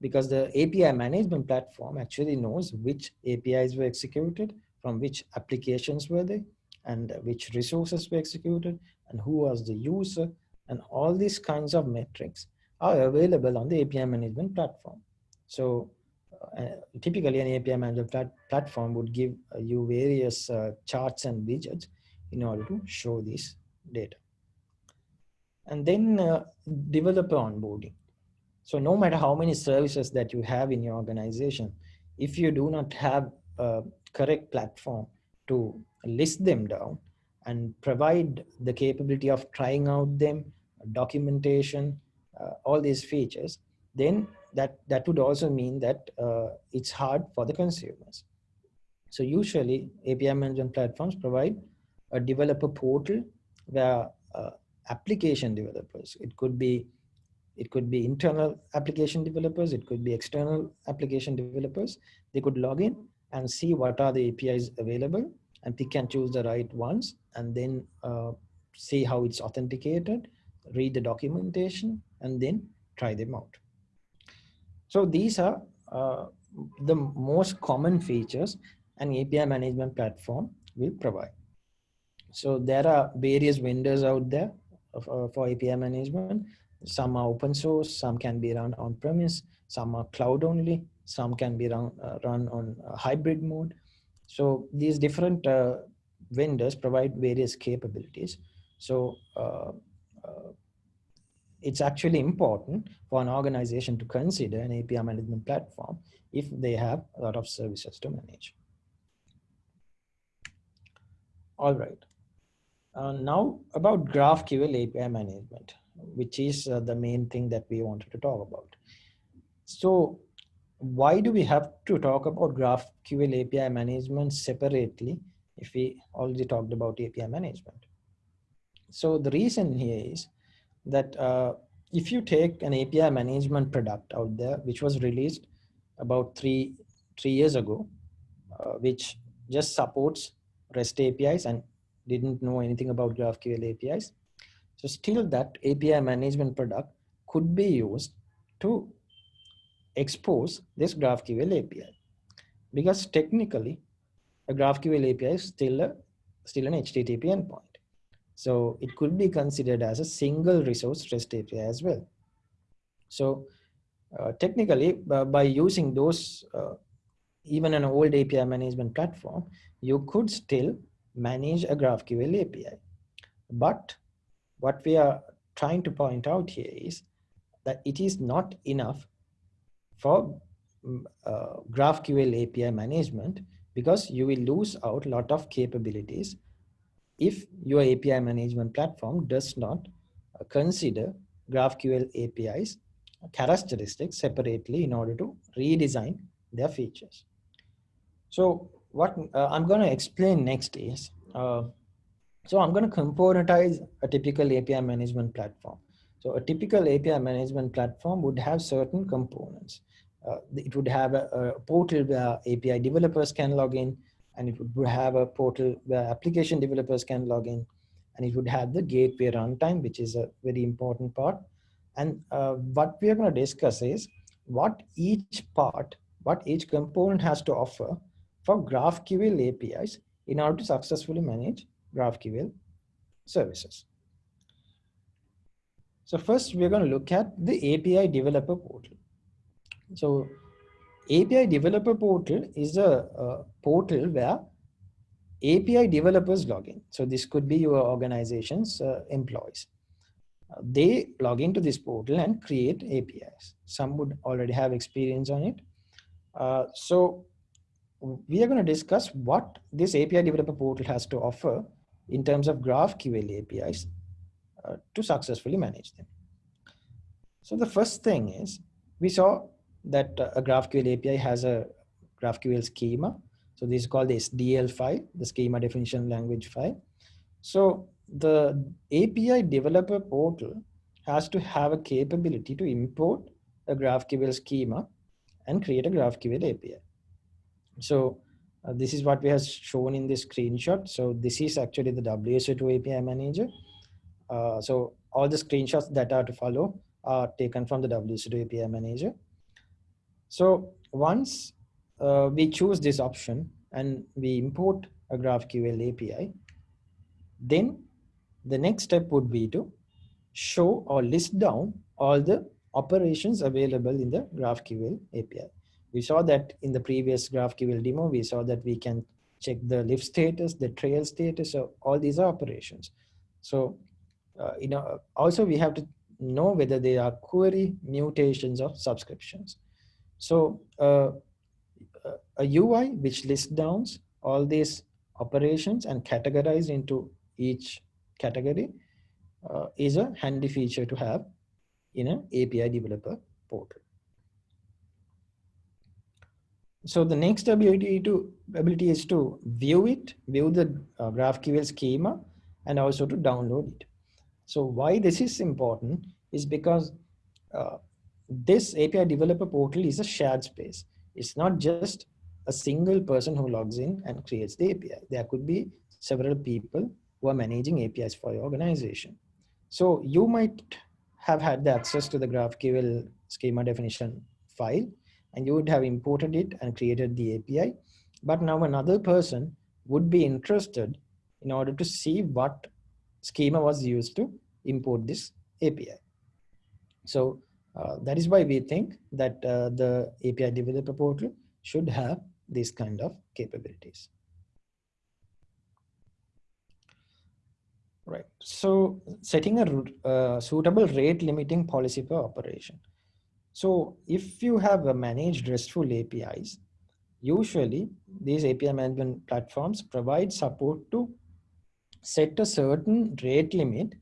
B: because the API management platform actually knows which APIs were executed, from which applications were they, and which resources were executed, and who was the user, and all these kinds of metrics are available on the API management platform. So uh, typically an API management plat platform would give uh, you various uh, charts and widgets in order to show this data. And then uh, developer onboarding. So no matter how many services that you have in your organization, if you do not have a correct platform to list them down and provide the capability of trying out them, documentation, uh, all these features, then that, that would also mean that uh, it's hard for the consumers. So usually API management platforms provide a developer portal where uh, application developers, it could be it could be internal application developers, it could be external application developers. They could log in and see what are the APIs available and pick and choose the right ones and then uh, see how it's authenticated, read the documentation, and then try them out. So these are uh, the most common features an API management platform will provide. So there are various vendors out there for, for API management. Some are open source, some can be run on premise, some are cloud only, some can be run, uh, run on hybrid mode. So these different uh, vendors provide various capabilities. So uh, uh, it's actually important for an organization to consider an API management platform if they have a lot of services to manage. All right. Uh, now about GraphQL API management which is uh, the main thing that we wanted to talk about. So why do we have to talk about GraphQL API management separately if we already talked about API management? So the reason here is that uh, if you take an API management product out there, which was released about three, three years ago, uh, which just supports REST APIs and didn't know anything about GraphQL APIs, so still that API management product could be used to expose this GraphQL API. Because technically, a GraphQL API is still, a, still an HTTP endpoint. So it could be considered as a single resource REST API as well. So uh, technically, by using those, uh, even an old API management platform, you could still manage a GraphQL API. But what we are trying to point out here is that it is not enough for mm, uh, GraphQL API management because you will lose out a lot of capabilities if your API management platform does not uh, consider GraphQL APIs characteristics separately in order to redesign their features. So what uh, I'm going to explain next is uh, so I'm going to componentize a typical API management platform. So a typical API management platform would have certain components. Uh, it would have a, a, portal where API developers can log in, and it would have a portal where application developers can log in, and it would have the gateway runtime, which is a very important part. And uh, what we are going to discuss is what each part, what each component has to offer for GraphQL APIs in order to successfully manage GraphQL services. So first we're going to look at the API developer portal. So API developer portal is a, a portal where API developers log in. So this could be your organization's uh, employees. Uh, they log into this portal and create APIs. Some would already have experience on it. Uh, so we are going to discuss what this API developer portal has to offer in terms of GraphQL APIs uh, to successfully manage them. So the first thing is we saw that uh, a GraphQL API has a GraphQL schema. So this is called the SDL file, the schema definition language file. So the API developer portal has to have a capability to import a GraphQL schema and create a GraphQL API. So uh, this is what we have shown in this screenshot. So this is actually the WSO2 API manager. Uh, so all the screenshots that are to follow are taken from the WSO2 API manager. So once uh, we choose this option and we import a GraphQL API, then the next step would be to show or list down all the operations available in the GraphQL API. We saw that in the previous GraphQL demo, we saw that we can check the lift status, the trail status, so all these are operations. So, uh, you know, also we have to know whether they are query mutations or subscriptions. So uh, a UI which lists down all these operations and categorize into each category uh, is a handy feature to have in an API developer portal. So the next ability to ability is to view it, view the uh, GraphQL schema, and also to download it. So why this is important is because uh, this API developer portal is a shared space. It's not just a single person who logs in and creates the API. There could be several people who are managing APIs for your organization. So you might have had the access to the GraphQL schema definition file and you would have imported it and created the API. But now another person would be interested in order to see what schema was used to import this API. So uh, that is why we think that uh, the API developer portal should have these kind of capabilities. Right. So setting a uh, suitable rate limiting policy per operation. So if you have a managed RESTful APIs, usually these API management platforms provide support to set a certain rate limit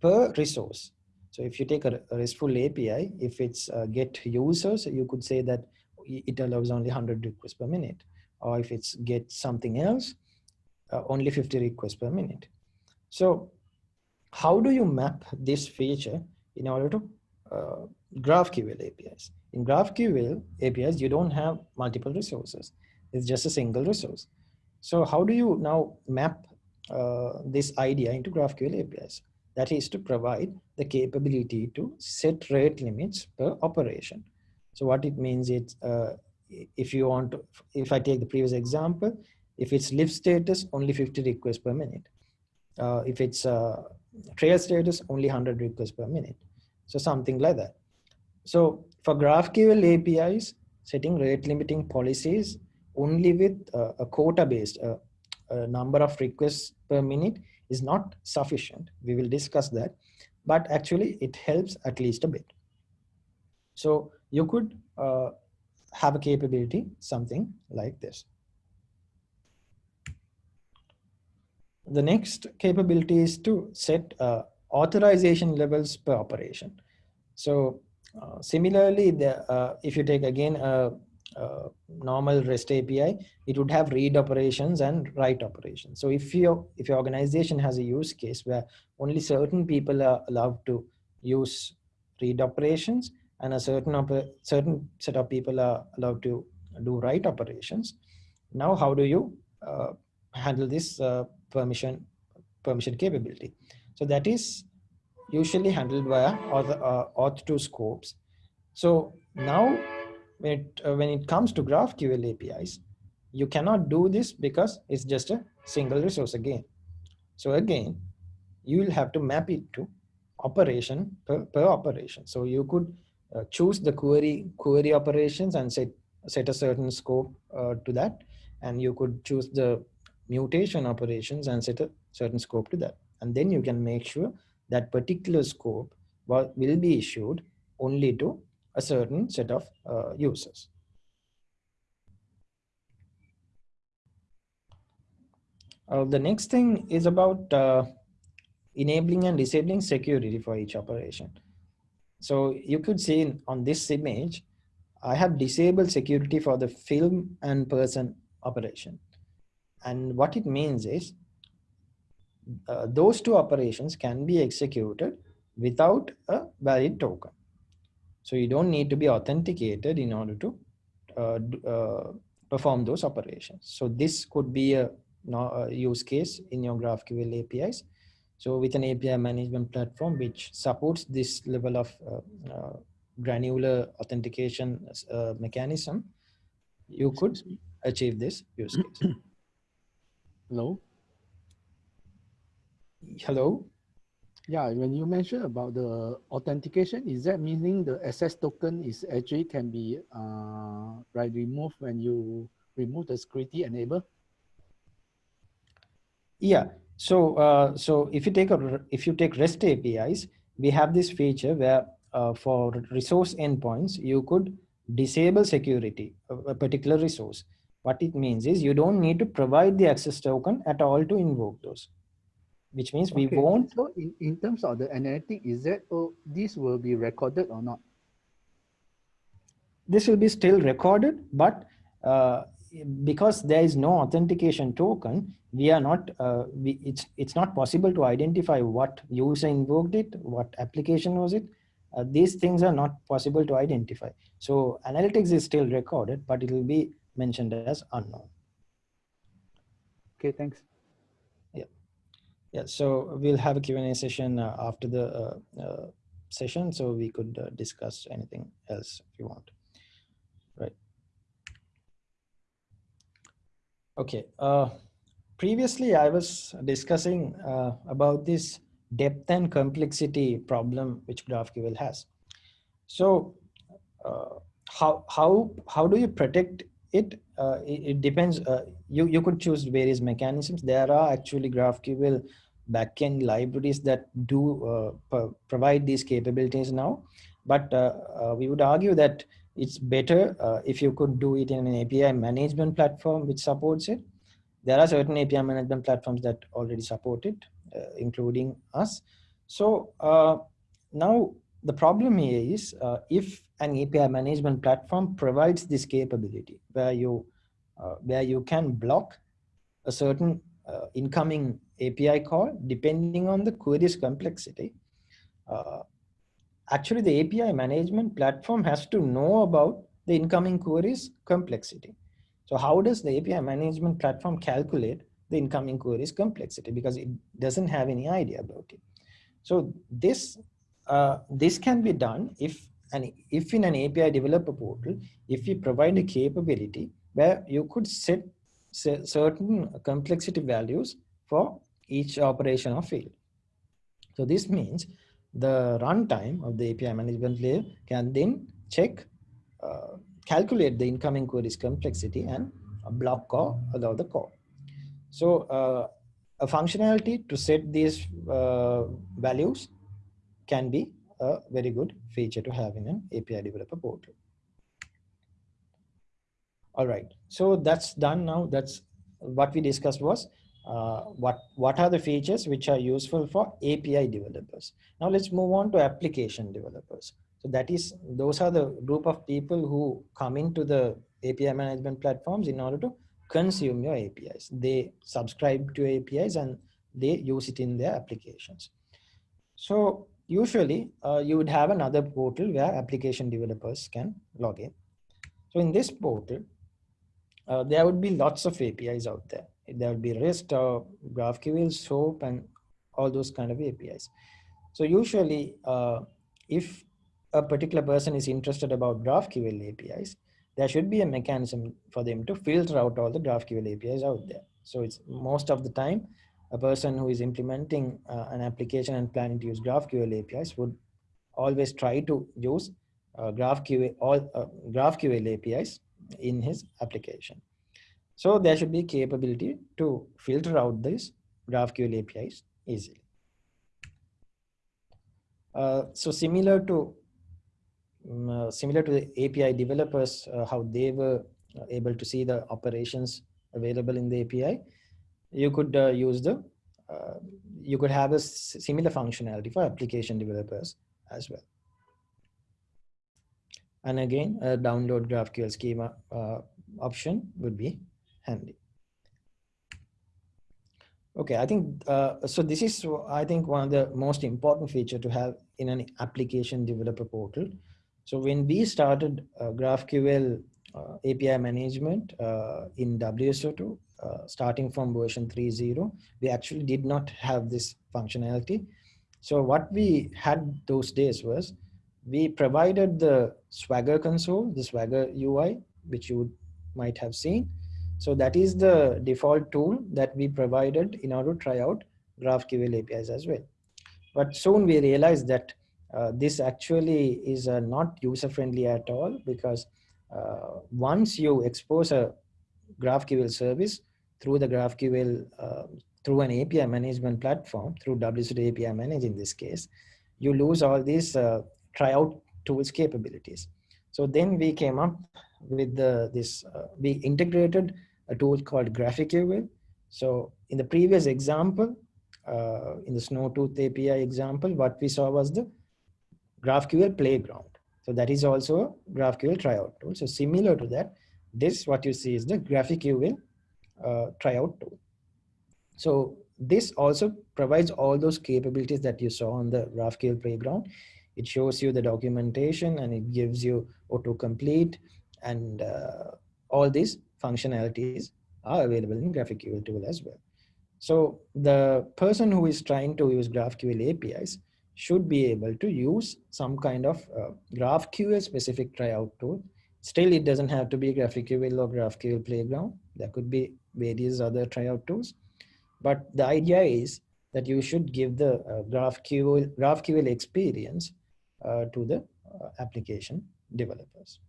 B: per resource. So if you take a, RESTful API, if it's uh, get users, you could say that it allows only 100 requests per minute. Or if it's get something else, uh, only 50 requests per minute. So how do you map this feature in order to uh, GraphQL APIs? In GraphQL APIs, you don't have multiple resources. It's just a single resource. So how do you now map uh, this idea into GraphQL APIs? That is to provide the capability to set rate limits per operation. So what it means is, uh, if you want to, if I take the previous example, if it's lift status, only 50 requests per minute. Uh, if it's uh, trail status, only 100 requests per minute. So something like that. So for GraphQL APIs, setting rate limiting policies only with uh, a quota based uh, a number of requests per minute is not sufficient. We will discuss that, but actually it helps at least a bit. So you could uh, have a capability, something like this. The next capability is to set uh, authorization levels per operation. So uh, similarly, the, uh, if you take again a, a, normal REST API, it would have read operations and write operations. So if your if your organization has a use case where only certain people are allowed to use read operations and a certain certain set of people are allowed to do write operations, now how do you uh, handle this uh, permission permission capability? So that is usually handled via auth, uh, OAuth2 scopes. So now it, uh, when it comes to GraphQL APIs, you cannot do this because it's just a single resource again. So again, you will have to map it to operation per, per operation. So you could uh, choose the query query operations and set set a certain scope uh, to that, and you could choose the mutation operations and set a certain scope to that. And then you can make sure that particular scope will, will be issued only to a certain set of uh, users. Uh, the next thing is about uh, enabling and disabling security for each operation. So you could see on this image, I have disabled security for the film and person operation. And what it means is uh, those two operations can be executed without a valid token. So you don't need to be authenticated in order to uh, uh, perform those operations. So this could be a, a, use case in your GraphQL APIs. So with an API management platform which supports this level of uh, uh, granular authentication uh, mechanism, you could achieve this use case.
C: Hello?
B: Hello?
C: Yeah, when you mentioned about the authentication, is that meaning the access token is actually can be uh, right removed when you remove the security enable?
B: Yeah. So uh, so if you take a if you take REST APIs, we have this feature where uh, for resource endpoints you could disable security of a particular resource. What it means is you don't need to provide the access token at all to invoke those which means we
C: okay.
B: won't.
C: So in, in terms of the analytic, is that oh, this will be recorded or not?
B: This will be still recorded, but uh, because there is no authentication token, we are not, uh, we, it's, it's not possible to identify what user invoked it, what application was it. Uh, these things are not possible to identify. So analytics is still recorded, but it will be mentioned as unknown.
C: Okay, thanks.
B: Yeah, so we'll have a Q&A session uh, after the uh, uh, session, so we could uh, discuss anything else if you want. Right. Okay. Uh, previously, I was discussing uh, about this depth and complexity problem which GraphQL has. So, how how how do you protect it? it? it, depends. you you could choose various mechanisms. There are actually GraphQL backend libraries that do uh, provide these capabilities now. But uh, uh, we would argue that it's better if you could do it in an API management platform which supports it. There are certain API management platforms that already support it, including us. So now the problem here is uh, if an API management platform provides this capability where you uh, where you can block a certain uh, incoming API call depending on the query's complexity. Uh, actually, the API management platform has to know about the incoming query's complexity. So how does the API management platform calculate the incoming query's complexity? Because it doesn't have any idea about it. So this, uh, this can be done if, and if in an API developer portal, if you provide a capability where you could set certain complexity values for each operation of field. So this means the runtime of the API management layer can then check, uh, calculate the incoming query's complexity and block or allow the call. So uh, a functionality to set these uh, values can be a very good feature to have in an API developer portal. All right, so that's done now. That's what we discussed was uh, what, what are the features which are useful for API developers. Now let's move on to application developers. So that is, those are the group of people who come into the API management platforms in order to consume your APIs. They subscribe to APIs and they use it in their applications. So usually uh, you would have another portal where application developers can log in. So in this portal, uh, there would be lots of APIs out there there will be REST or GraphQL, SOAP, and all those kind of APIs. So usually, uh, if a particular person is interested about GraphQL APIs, there should be a mechanism for them to filter out all the GraphQL APIs out there. So it's most of the time, a person who is implementing uh, an application and planning to use GraphQL APIs would always try to use uh, GraphQL, all, uh, GraphQL APIs in his application. So there should be capability to filter out these GraphQL APIs easily. Uh, so similar to um, uh, similar to the API developers, uh, how they were able to see the operations available in the API, you could uh, use the uh, you could have a similar functionality for application developers as well. And again, a download GraphQL schema uh, option would be handy. Okay, I think, uh, so this is, I think, one of the most important feature to have in an application developer portal. So when we started uh, GraphQL uh, API management uh, in WSO2, uh, starting from version 3.0, we actually did not have this functionality. So what we had those days was we provided the Swagger console, the Swagger UI, which you might have seen. So that is the default tool that we provided in order to try out GraphQL APIs as well. But soon we realized that uh, this actually is uh, not user friendly at all because uh, once you expose a GraphQL service through the GraphQL, uh, through an API management platform, through WSO2 API Manage in this case, you lose all these uh, tryout tools capabilities. So then we came up with the, this, uh, we integrated a tool called GraphiQL. So in the previous example, uh, in the Snowtooth API example, what we saw was the GraphQL playground. So that is also a GraphQL tryout tool. So similar to that, this what you see is the GraphiQL uh, tryout tool. So this also provides all those capabilities that you saw on the GraphQL playground. It shows you the documentation and it gives you autocomplete and uh, all these functionalities are available in GraphiQL tool as well. So the person who is trying to use GraphQL APIs should be able to use some kind of uh, GraphQL specific tryout tool. Still, it doesn't have to be GraphiQL or GraphQL Playground. There could be various other tryout tools. But the idea is that you should give the uh, GraphQL, GraphQL experience uh, to the uh, application developers.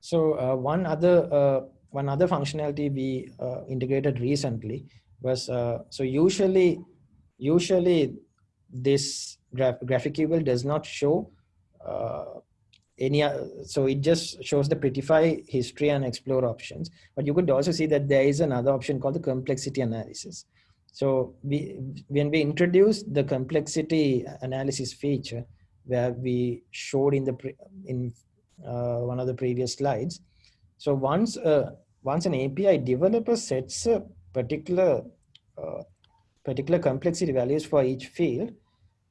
B: So uh, one other uh, one other functionality we integrated recently was so usually usually this graph GraphiQL does not show uh, any, uh, so it just shows the prettify history and explore options. But you could also see that there is another option called the complexity analysis. So we, when we introduced the complexity analysis feature, where we showed in the in uh, one of the previous slides. So once uh, once an API developer sets a particular uh, particular complexity values for each field.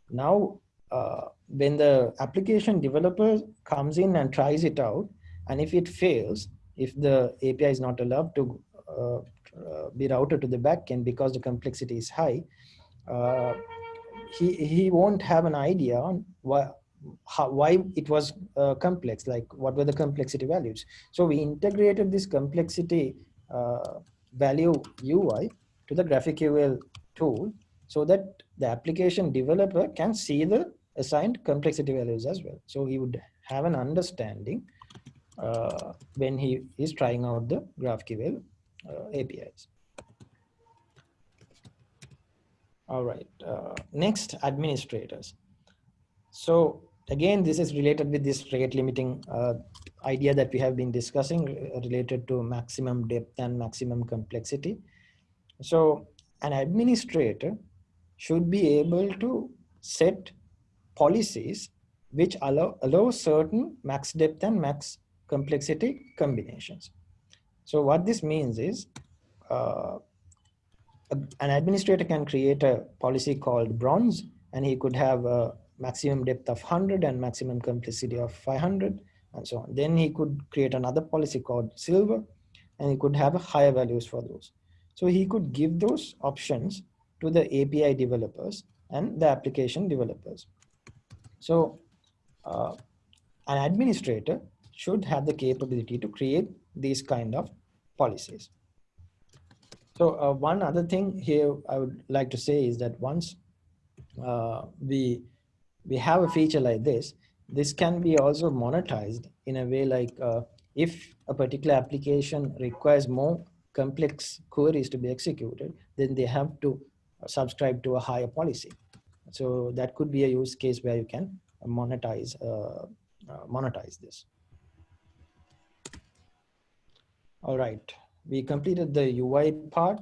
B: Now, uh, when the application developer comes in and tries it out, and if it fails, if the API is not allowed to uh, uh, be routed to the backend because the complexity is high, uh, he, he won't have an idea on why, how, why it was uh, complex, like what were the complexity values. So we integrated this complexity uh, value UI to the GraphiQL tool so that the application developer can see the assigned complexity values as well. So he would have an understanding uh, when he is trying out the GraphQL uh, APIs. All right, uh, next administrators. So again, this is related with this rate limiting uh, idea that we have been discussing uh, related to maximum depth and maximum complexity. So an administrator should be able to set policies which allow, allow certain max depth and max complexity combinations. So what this means is uh, an administrator can create a policy called bronze and he could have a maximum depth of 100 and maximum complexity of 500 and so on. Then he could create another policy called silver and he could have higher values for those. So he could give those options to the API developers and the application developers. So uh, an administrator should have the capability to create these kind of policies. So uh, one other thing here I would like to say is that once uh, we we have a feature like this, this can be also monetized in a way like uh, if a particular application requires more complex queries to be executed, then they have to subscribe to a higher policy. So that could be a use case where you can monetize uh, uh, monetize this. All right, we completed the UI part.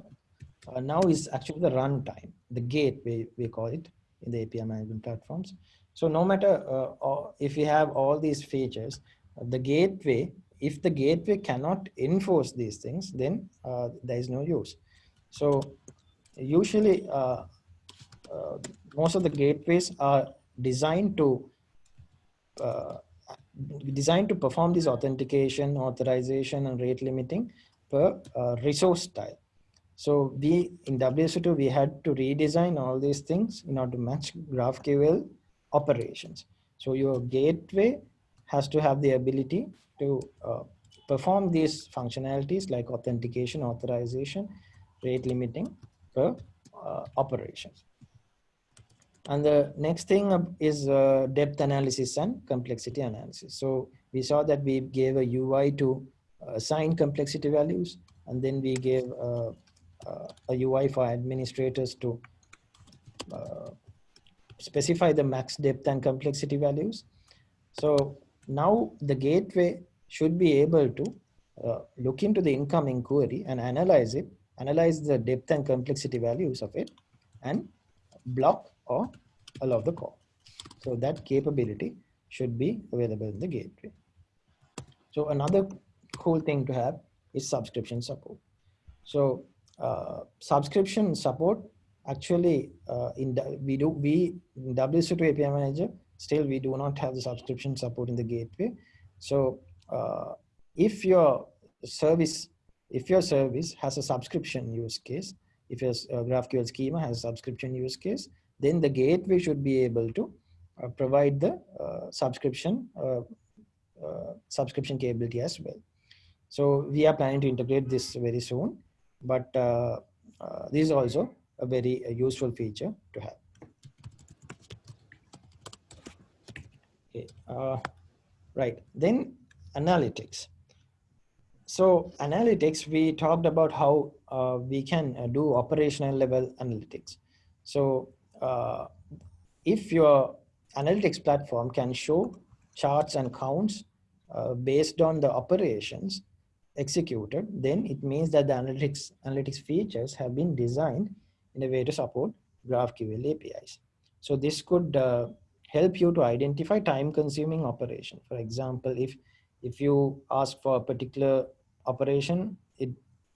B: uh, now is actually the runtime, the gateway we call it in the API management platforms. So no matter uh, if we have all these features, the gateway, if the gateway cannot enforce these things, then uh, there is no use. So usually uh, uh, most of the gateways are designed to uh, designed to perform this authentication, authorization, and rate limiting per uh, resource style. So we in WSO2 we had to redesign all these things in order to match GraphQL operations. So your gateway has to have the ability to uh, perform these functionalities like authentication, authorization, rate limiting per uh, operations. And the next thing is uh, depth analysis and complexity analysis. So we saw that we gave a UI to assign complexity values, and then we gave uh, uh, a UI for administrators to uh, specify the max depth and complexity values. So now the gateway should be able to uh, look into the incoming query and analyze it, analyze the depth and complexity values of it, and block or allow the call. So that capability should be available in the gateway. So another cool thing to have is subscription support. So uh, subscription support actually uh, in we do we in WSO2 API manager still we do not have the subscription support in the gateway. So uh, if your service if your service has a subscription use case, if your uh, GraphQL schema has a subscription use case, then the gateway should be able to uh, provide the subscription subscription capability as well. So we are planning to integrate this very soon, but uh, this is also a very useful feature to have. Okay, right. Then analytics. So analytics, we talked about how uh, we can uh, do operational level analytics. So uh, if your analytics platform can show charts and counts uh, based on the operations executed, then it means that the analytics, analytics features have been designed in a way to support GraphQL APIs. So this could uh, help you to identify time consuming operation. For example, if, if you ask for a particular operation, it,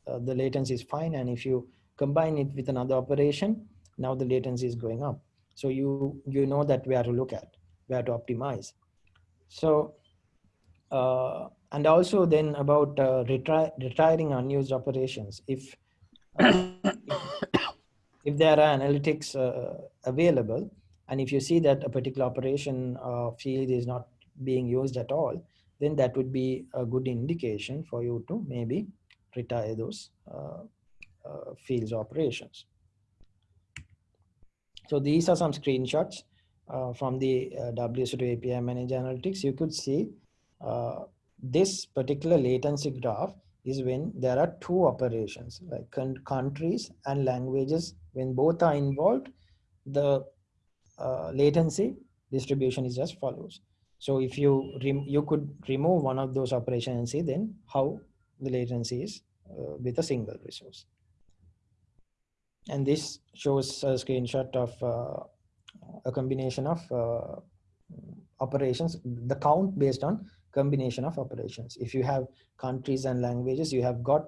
B: uh, the latency is fine. And if you combine it with another operation, now the latency is going up. So you, you know that where to look at, where to optimize. So, uh, and also then about uh, retri retiring unused operations. If, uh, if there are analytics uh, available, and if you see that a particular operation uh, field is not being used at all, then that would be a good indication for you to maybe retire those fields operations. So these are some screenshots uh, from the uh, WSO2 API Manager Analytics. You could see uh, this particular latency graph is when there are two operations like countries and languages. When both are involved, the uh, latency distribution is as follows. So if you you could remove one of those operations and see then how the latency is uh, with a single resource. And this shows a screenshot of uh, a combination of uh, operations, the count based on combination of operations. If you have countries and languages, you have got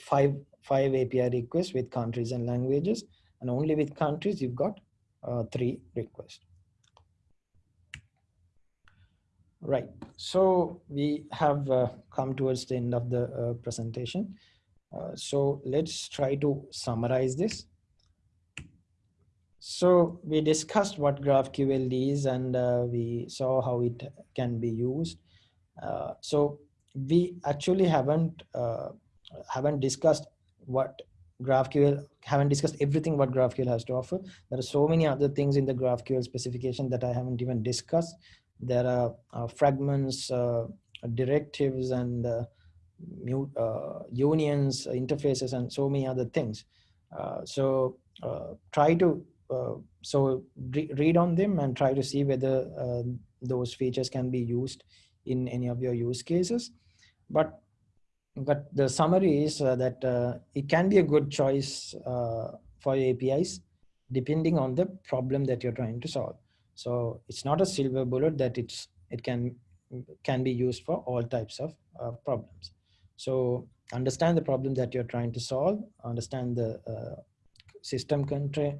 B: five, five API requests with countries and languages, and only with countries, you've got uh, three requests. Right, so we have uh, come towards the end of the uh, presentation. Uh, so let's try to summarize this. So we discussed what GraphQL is and uh, we saw how it can be used. Uh, so we actually haven't uh, haven't discussed what GraphQL, haven't discussed everything what GraphQL has to offer. There are so many other things in the GraphQL specification that I haven't even discussed. There are uh, fragments, directives, and uh, unions, interfaces, and so many other things. Uh, so uh, try to so re read on them and try to see whether those features can be used in any of your use cases. But but the summary is uh, that uh, it can be a good choice uh, for APIs depending on the problem that you're trying to solve. So it's not a silver bullet that it's it can can be used for all types of uh, problems. So understand the problem that you're trying to solve, understand the uh, system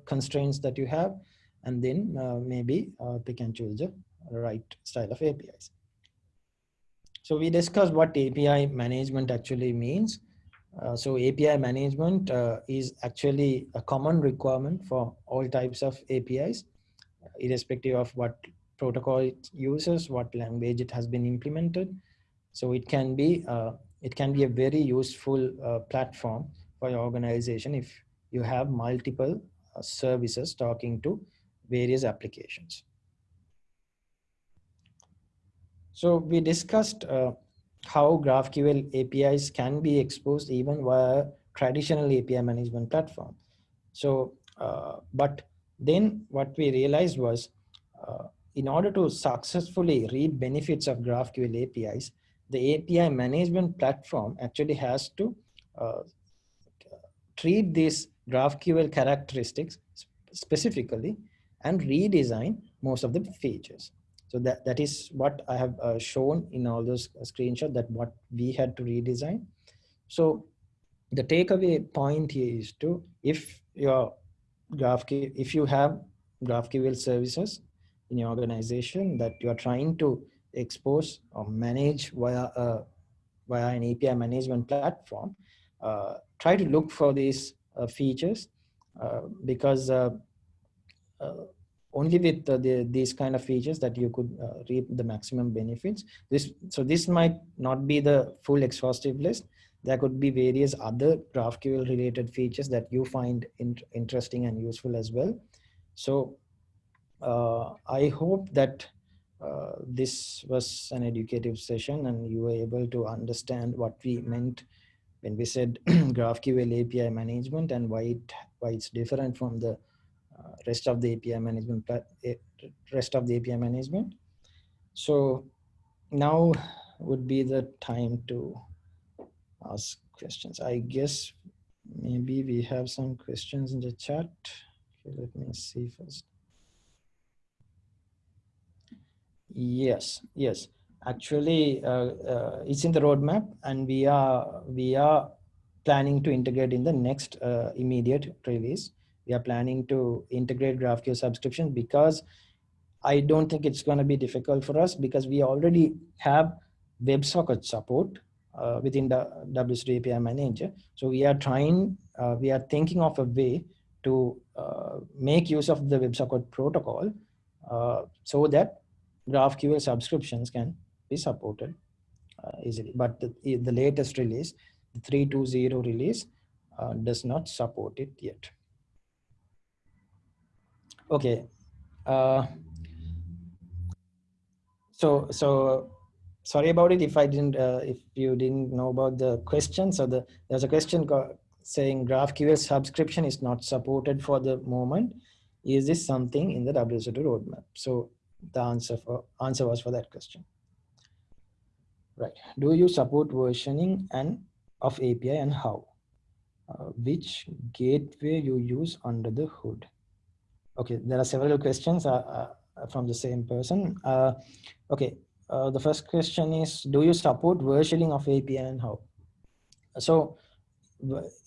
B: constraints that you have, and then uh, maybe pick and choose the right style of APIs. So we discussed what API management actually means. Uh, so API management uh, is actually a common requirement for all types of APIs, irrespective of what protocol it uses, what language it has been implemented. So it can be uh, it can be a very useful uh, platform for your organization if you have multiple uh, services talking to various applications. So we discussed uh, how GraphQL APIs can be exposed even via traditional API management platform. So, uh, but then what we realized was uh, in order to successfully reap benefits of GraphQL APIs, the API management platform actually has to uh, treat these GraphQL characteristics specifically and redesign most of the features. So that, that is what I have uh, shown in all those screenshots that what we had to redesign. So the takeaway point here is to, if your GraphQL, if you have GraphQL services in your organization that you are trying to expose or manage via, uh, via an API management platform, uh, try to look for these uh, features uh, because uh, uh, only with the, the, these kind of features that you could uh, reap the maximum benefits. This So this might not be the full exhaustive list. There could be various other GraphQL related features that you find in, interesting and useful as well. So uh, I hope that uh, this was an educative session and you were able to understand what we meant when we said GraphQL API management and why it why it's different from the uh, rest of the API management, rest of the API management. So now would be the time to ask questions. I guess maybe we have some questions in the chat. Okay, let me see first. Yes, yes. Actually, uh, uh, it's in the roadmap, and we are we are planning to integrate in the next uh, immediate release we are planning to integrate GraphQL subscription because I don't think it's going to be difficult for us because we already have WebSocket support uh, within the WSO2 API manager. So we are trying, uh, we are thinking of a way to uh, make use of the WebSocket protocol uh, so that GraphQL subscriptions can be supported uh, easily. But the, the latest release, the 320 release, uh, does not support it yet okay uh, so so sorry about it if i didn't uh, if you didn't know about the question. So the there's a question saying graphql subscription is not supported for the moment. Is this something in the WSO2 roadmap? So the answer for answer was for that question. Right. Do you support versioning and of api and how? Uh, which gateway you use under the hood Okay, there are several questions uh, uh, from the same person. Uh, okay, uh, the first question is, do you support versioning of API and how? So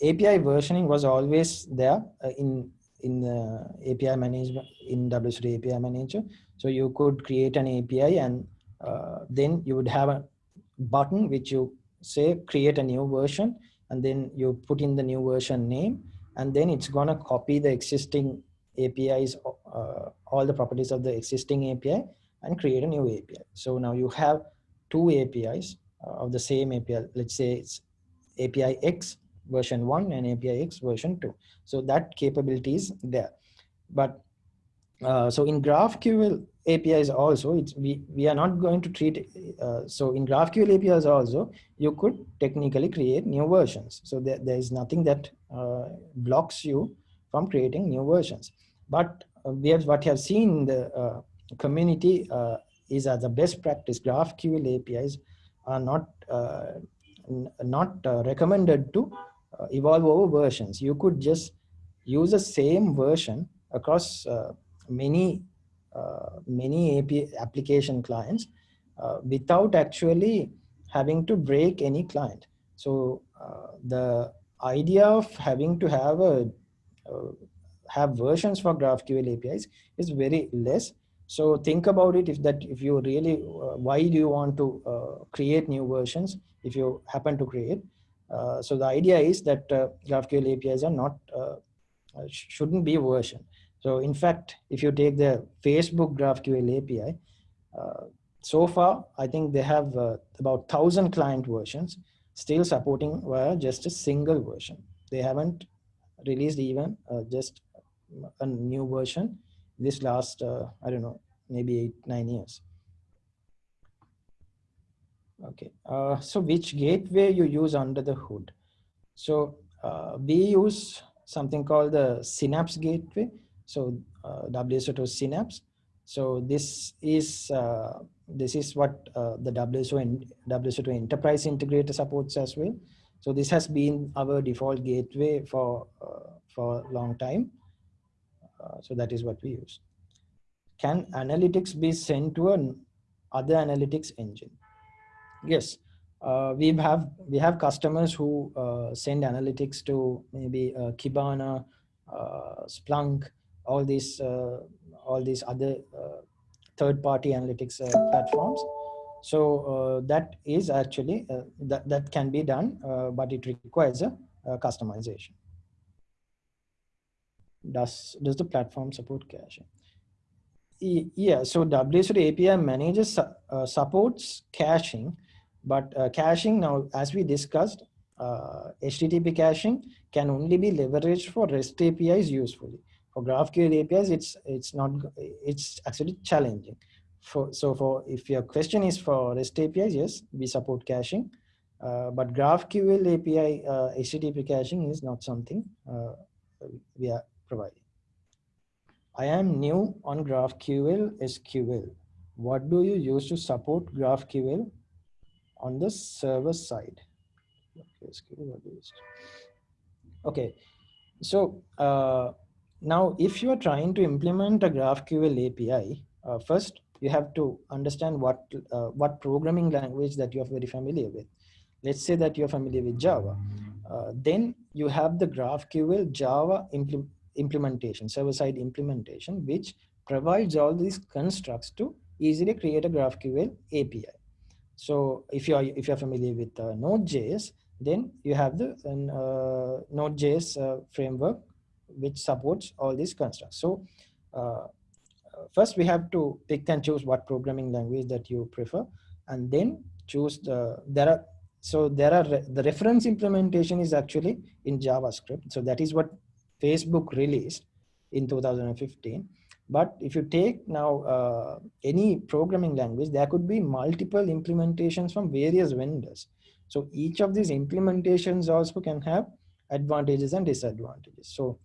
B: API versioning was always there uh, in in the API management in WSO2 API manager. So you could create an API and uh, then you would have a button which you say create a new version and then you put in the new version name and then it's gonna copy the existing APIs, uh, all the properties of the existing API and create a new API. So now you have two APIs uh, of the same API. Let's say it's API X version one and API X version two. So that capability is there. But uh, so in GraphQL APIs also, it's, we, we are not going to treat, uh, so in GraphQL APIs also, you could technically create new versions. So there, there is nothing that uh, blocks you from creating new versions. But uh, we have what we have seen in the uh, community uh, is as a best practice GraphQL APIs are not not recommended to evolve over versions. You could just use the same version across many uh, many AP application clients uh, without actually having to break any client. So uh, the idea of having to have a have versions for GraphQL APIs is very less. So think about it if that if you really uh, why do you want to uh, create new versions if you happen to create. Uh, so the idea is that GraphQL APIs are not shouldn't be version. So in fact, if you take the Facebook GraphQL API, uh, so far, I think they have uh, about 1,000 client versions still supporting via just a single version. They haven't released even uh, just a new version this last, uh, I don't know, maybe eight, nine years. Okay, uh, so which gateway you use under the hood? So uh, we use something called the Synapse gateway. So uh, WSO2 Synapse. So this is uh, this is what uh, the WSO WSO2 Enterprise Integrator supports as well. So this has been our default gateway for uh, for a long time. Uh, so that is what we use. Can analytics be sent to an other analytics engine? Yes, uh, we have we have customers who uh, send analytics to maybe uh, Kibana, uh, Splunk, all these uh, all these other third-party analytics platforms. So that is actually that that can be done, but it requires a, a customization does does the platform support caching yeah so WSO2 api manages uh, supports caching but uh, caching now as we discussed uh, http caching can only be leveraged for rest apis usefully. For graphql apis it's it's not it's actually challenging. For so for if your question is for rest apis yes we support caching uh, but GraphQL API uh, HTTP caching is not something uh, we are providing. I am new on GraphQL SQL. What do you use to support GraphQL on the server side? Okay, so uh, now if you are trying to implement a GraphQL API, uh, first you have to understand what uh, what programming language that you are very familiar with. Let's say that you're familiar with Java. Uh, then you have the GraphQL Java implement implementation, server-side implementation, which provides all these constructs to easily create a GraphQL API. So if you are if you're familiar with uh, Node.js, then you have the uh, Node.js uh, framework which supports all these constructs. So uh, first we have to pick and choose what programming language that you prefer, and then choose the there are so there are the reference implementation is actually in JavaScript. So that is what Facebook released in 2015. But if you take now uh, any programming language, there could be multiple implementations from various vendors. So each of these implementations also can have advantages and disadvantages. So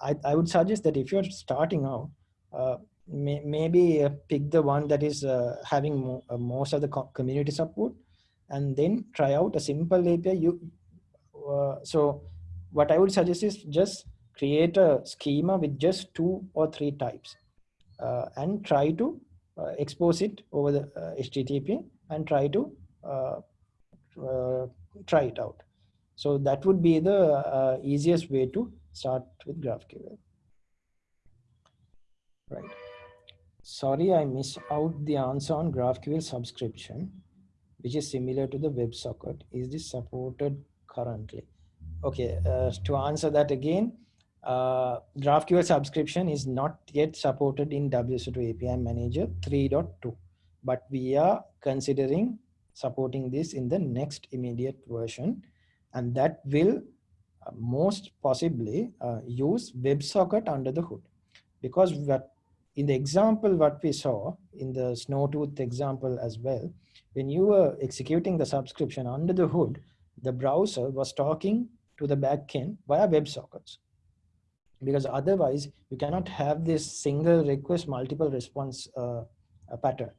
B: I, I would suggest that if you're starting out, uh, may, maybe uh, pick the one that is uh, having mo uh, most of the co community support and then try out a simple API. You, uh, so what I would suggest is just create a schema with just two or three types uh, and try to uh, expose it over the uh, HTTP and try to uh, uh, try it out. So that would be the uh, easiest way to start with GraphQL. Right. Sorry, I missed out the answer on GraphQL subscription, which is similar to the WebSocket. Is this supported currently? Okay, to answer that again, uh, GraphQL subscription is not yet supported in WSO2 API Manager 3.2, but we are considering supporting this in the next immediate version, and that will uh, most possibly uh, use WebSocket under the hood. Because what, in the example what we saw in the Snowtooth example as well, when you were executing the subscription under the hood, the browser was talking to the backend via WebSockets because otherwise you cannot have this single request multiple response uh, pattern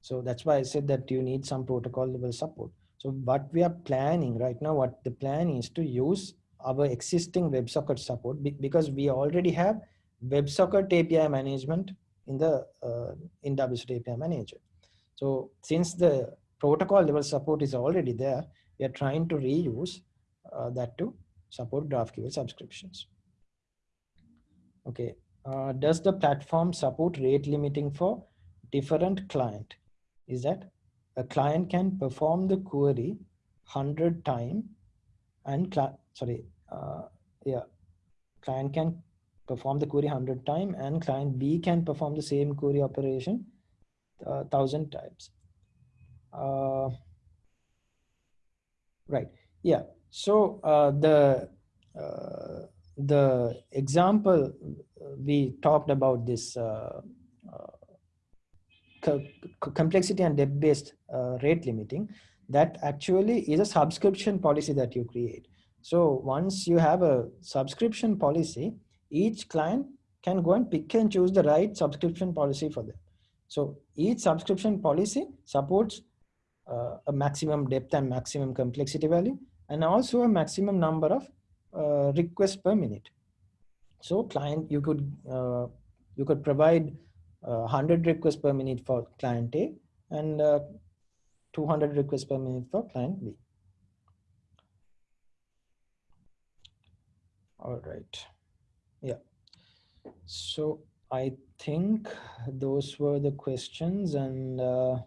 B: so that's why i said that you need some protocol level support So what we are planning right now, what the plan is to use our existing WebSocket support because we already have WebSocket API management in the uh, in WSO2 API manager. So since the protocol level support is already there, we are trying to reuse uh, that to support GraphQL subscriptions. Okay, uh, does the platform support rate limiting for different client? Is that a client can perform the query 100 time and sorry, uh, yeah, client can perform the query 100 time and client B can perform the same query operation uh, thousand times. Uh, right. Yeah. So uh, the uh, the example we talked about this uh, co complexity and depth based rate limiting that actually is a subscription policy that you create. So once you have a subscription policy, each client can go and pick and choose the right subscription policy for them. So each subscription policy supports uh, a maximum depth and maximum complexity value and also a maximum number of uh, per minute. So client, you could uh, you could provide 100 uh, requests per minute for client A and uh, 200 requests per minute for client B. All right. Yeah. So I think those were the questions and uh,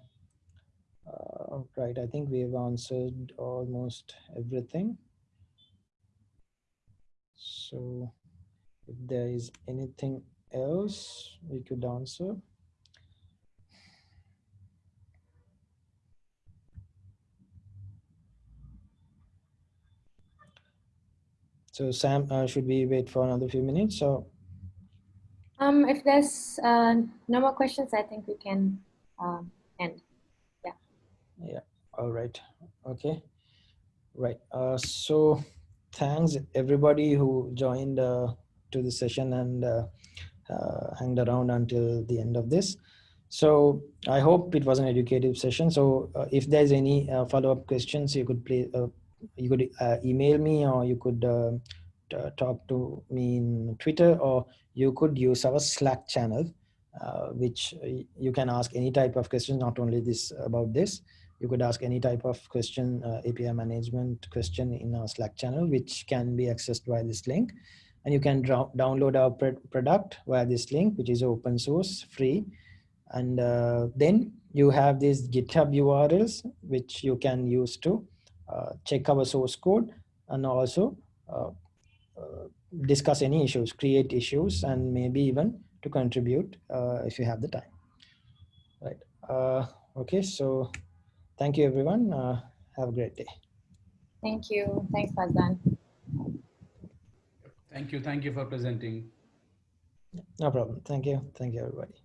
B: uh, right. I think we have answered almost everything. So if there is anything else we could answer. So Sam, uh, should we wait for another few minutes? So,
A: um, if there's uh, no more questions, I think we can um, end. Yeah.
B: Yeah. All right. Okay. Right. Uh, so thanks everybody who joined uh, to the session and uh, uh, hanged around until the end of this. So I hope it was an educative session. So uh, if there's any uh, follow-up questions, you could play, uh, you could email me or you could uh, talk to me in Twitter or you could use our Slack channel, which you can ask any type of question, not only this about this. You could ask any type of question, API management question in our Slack channel, which can be accessed by this link and you can download our product via this link, which is open source, free. And uh, then you have these GitHub URLs, which you can use to uh, check our source code and also uh, uh discuss any issues, create issues, and maybe even to contribute uh, if you have the time. Right. Uh, okay, so thank you, everyone. Uh, have a great day.
A: Thank you. Thanks, Fazan.
D: Thank you. Thank you for presenting.
B: No problem. Thank you. Thank you, everybody.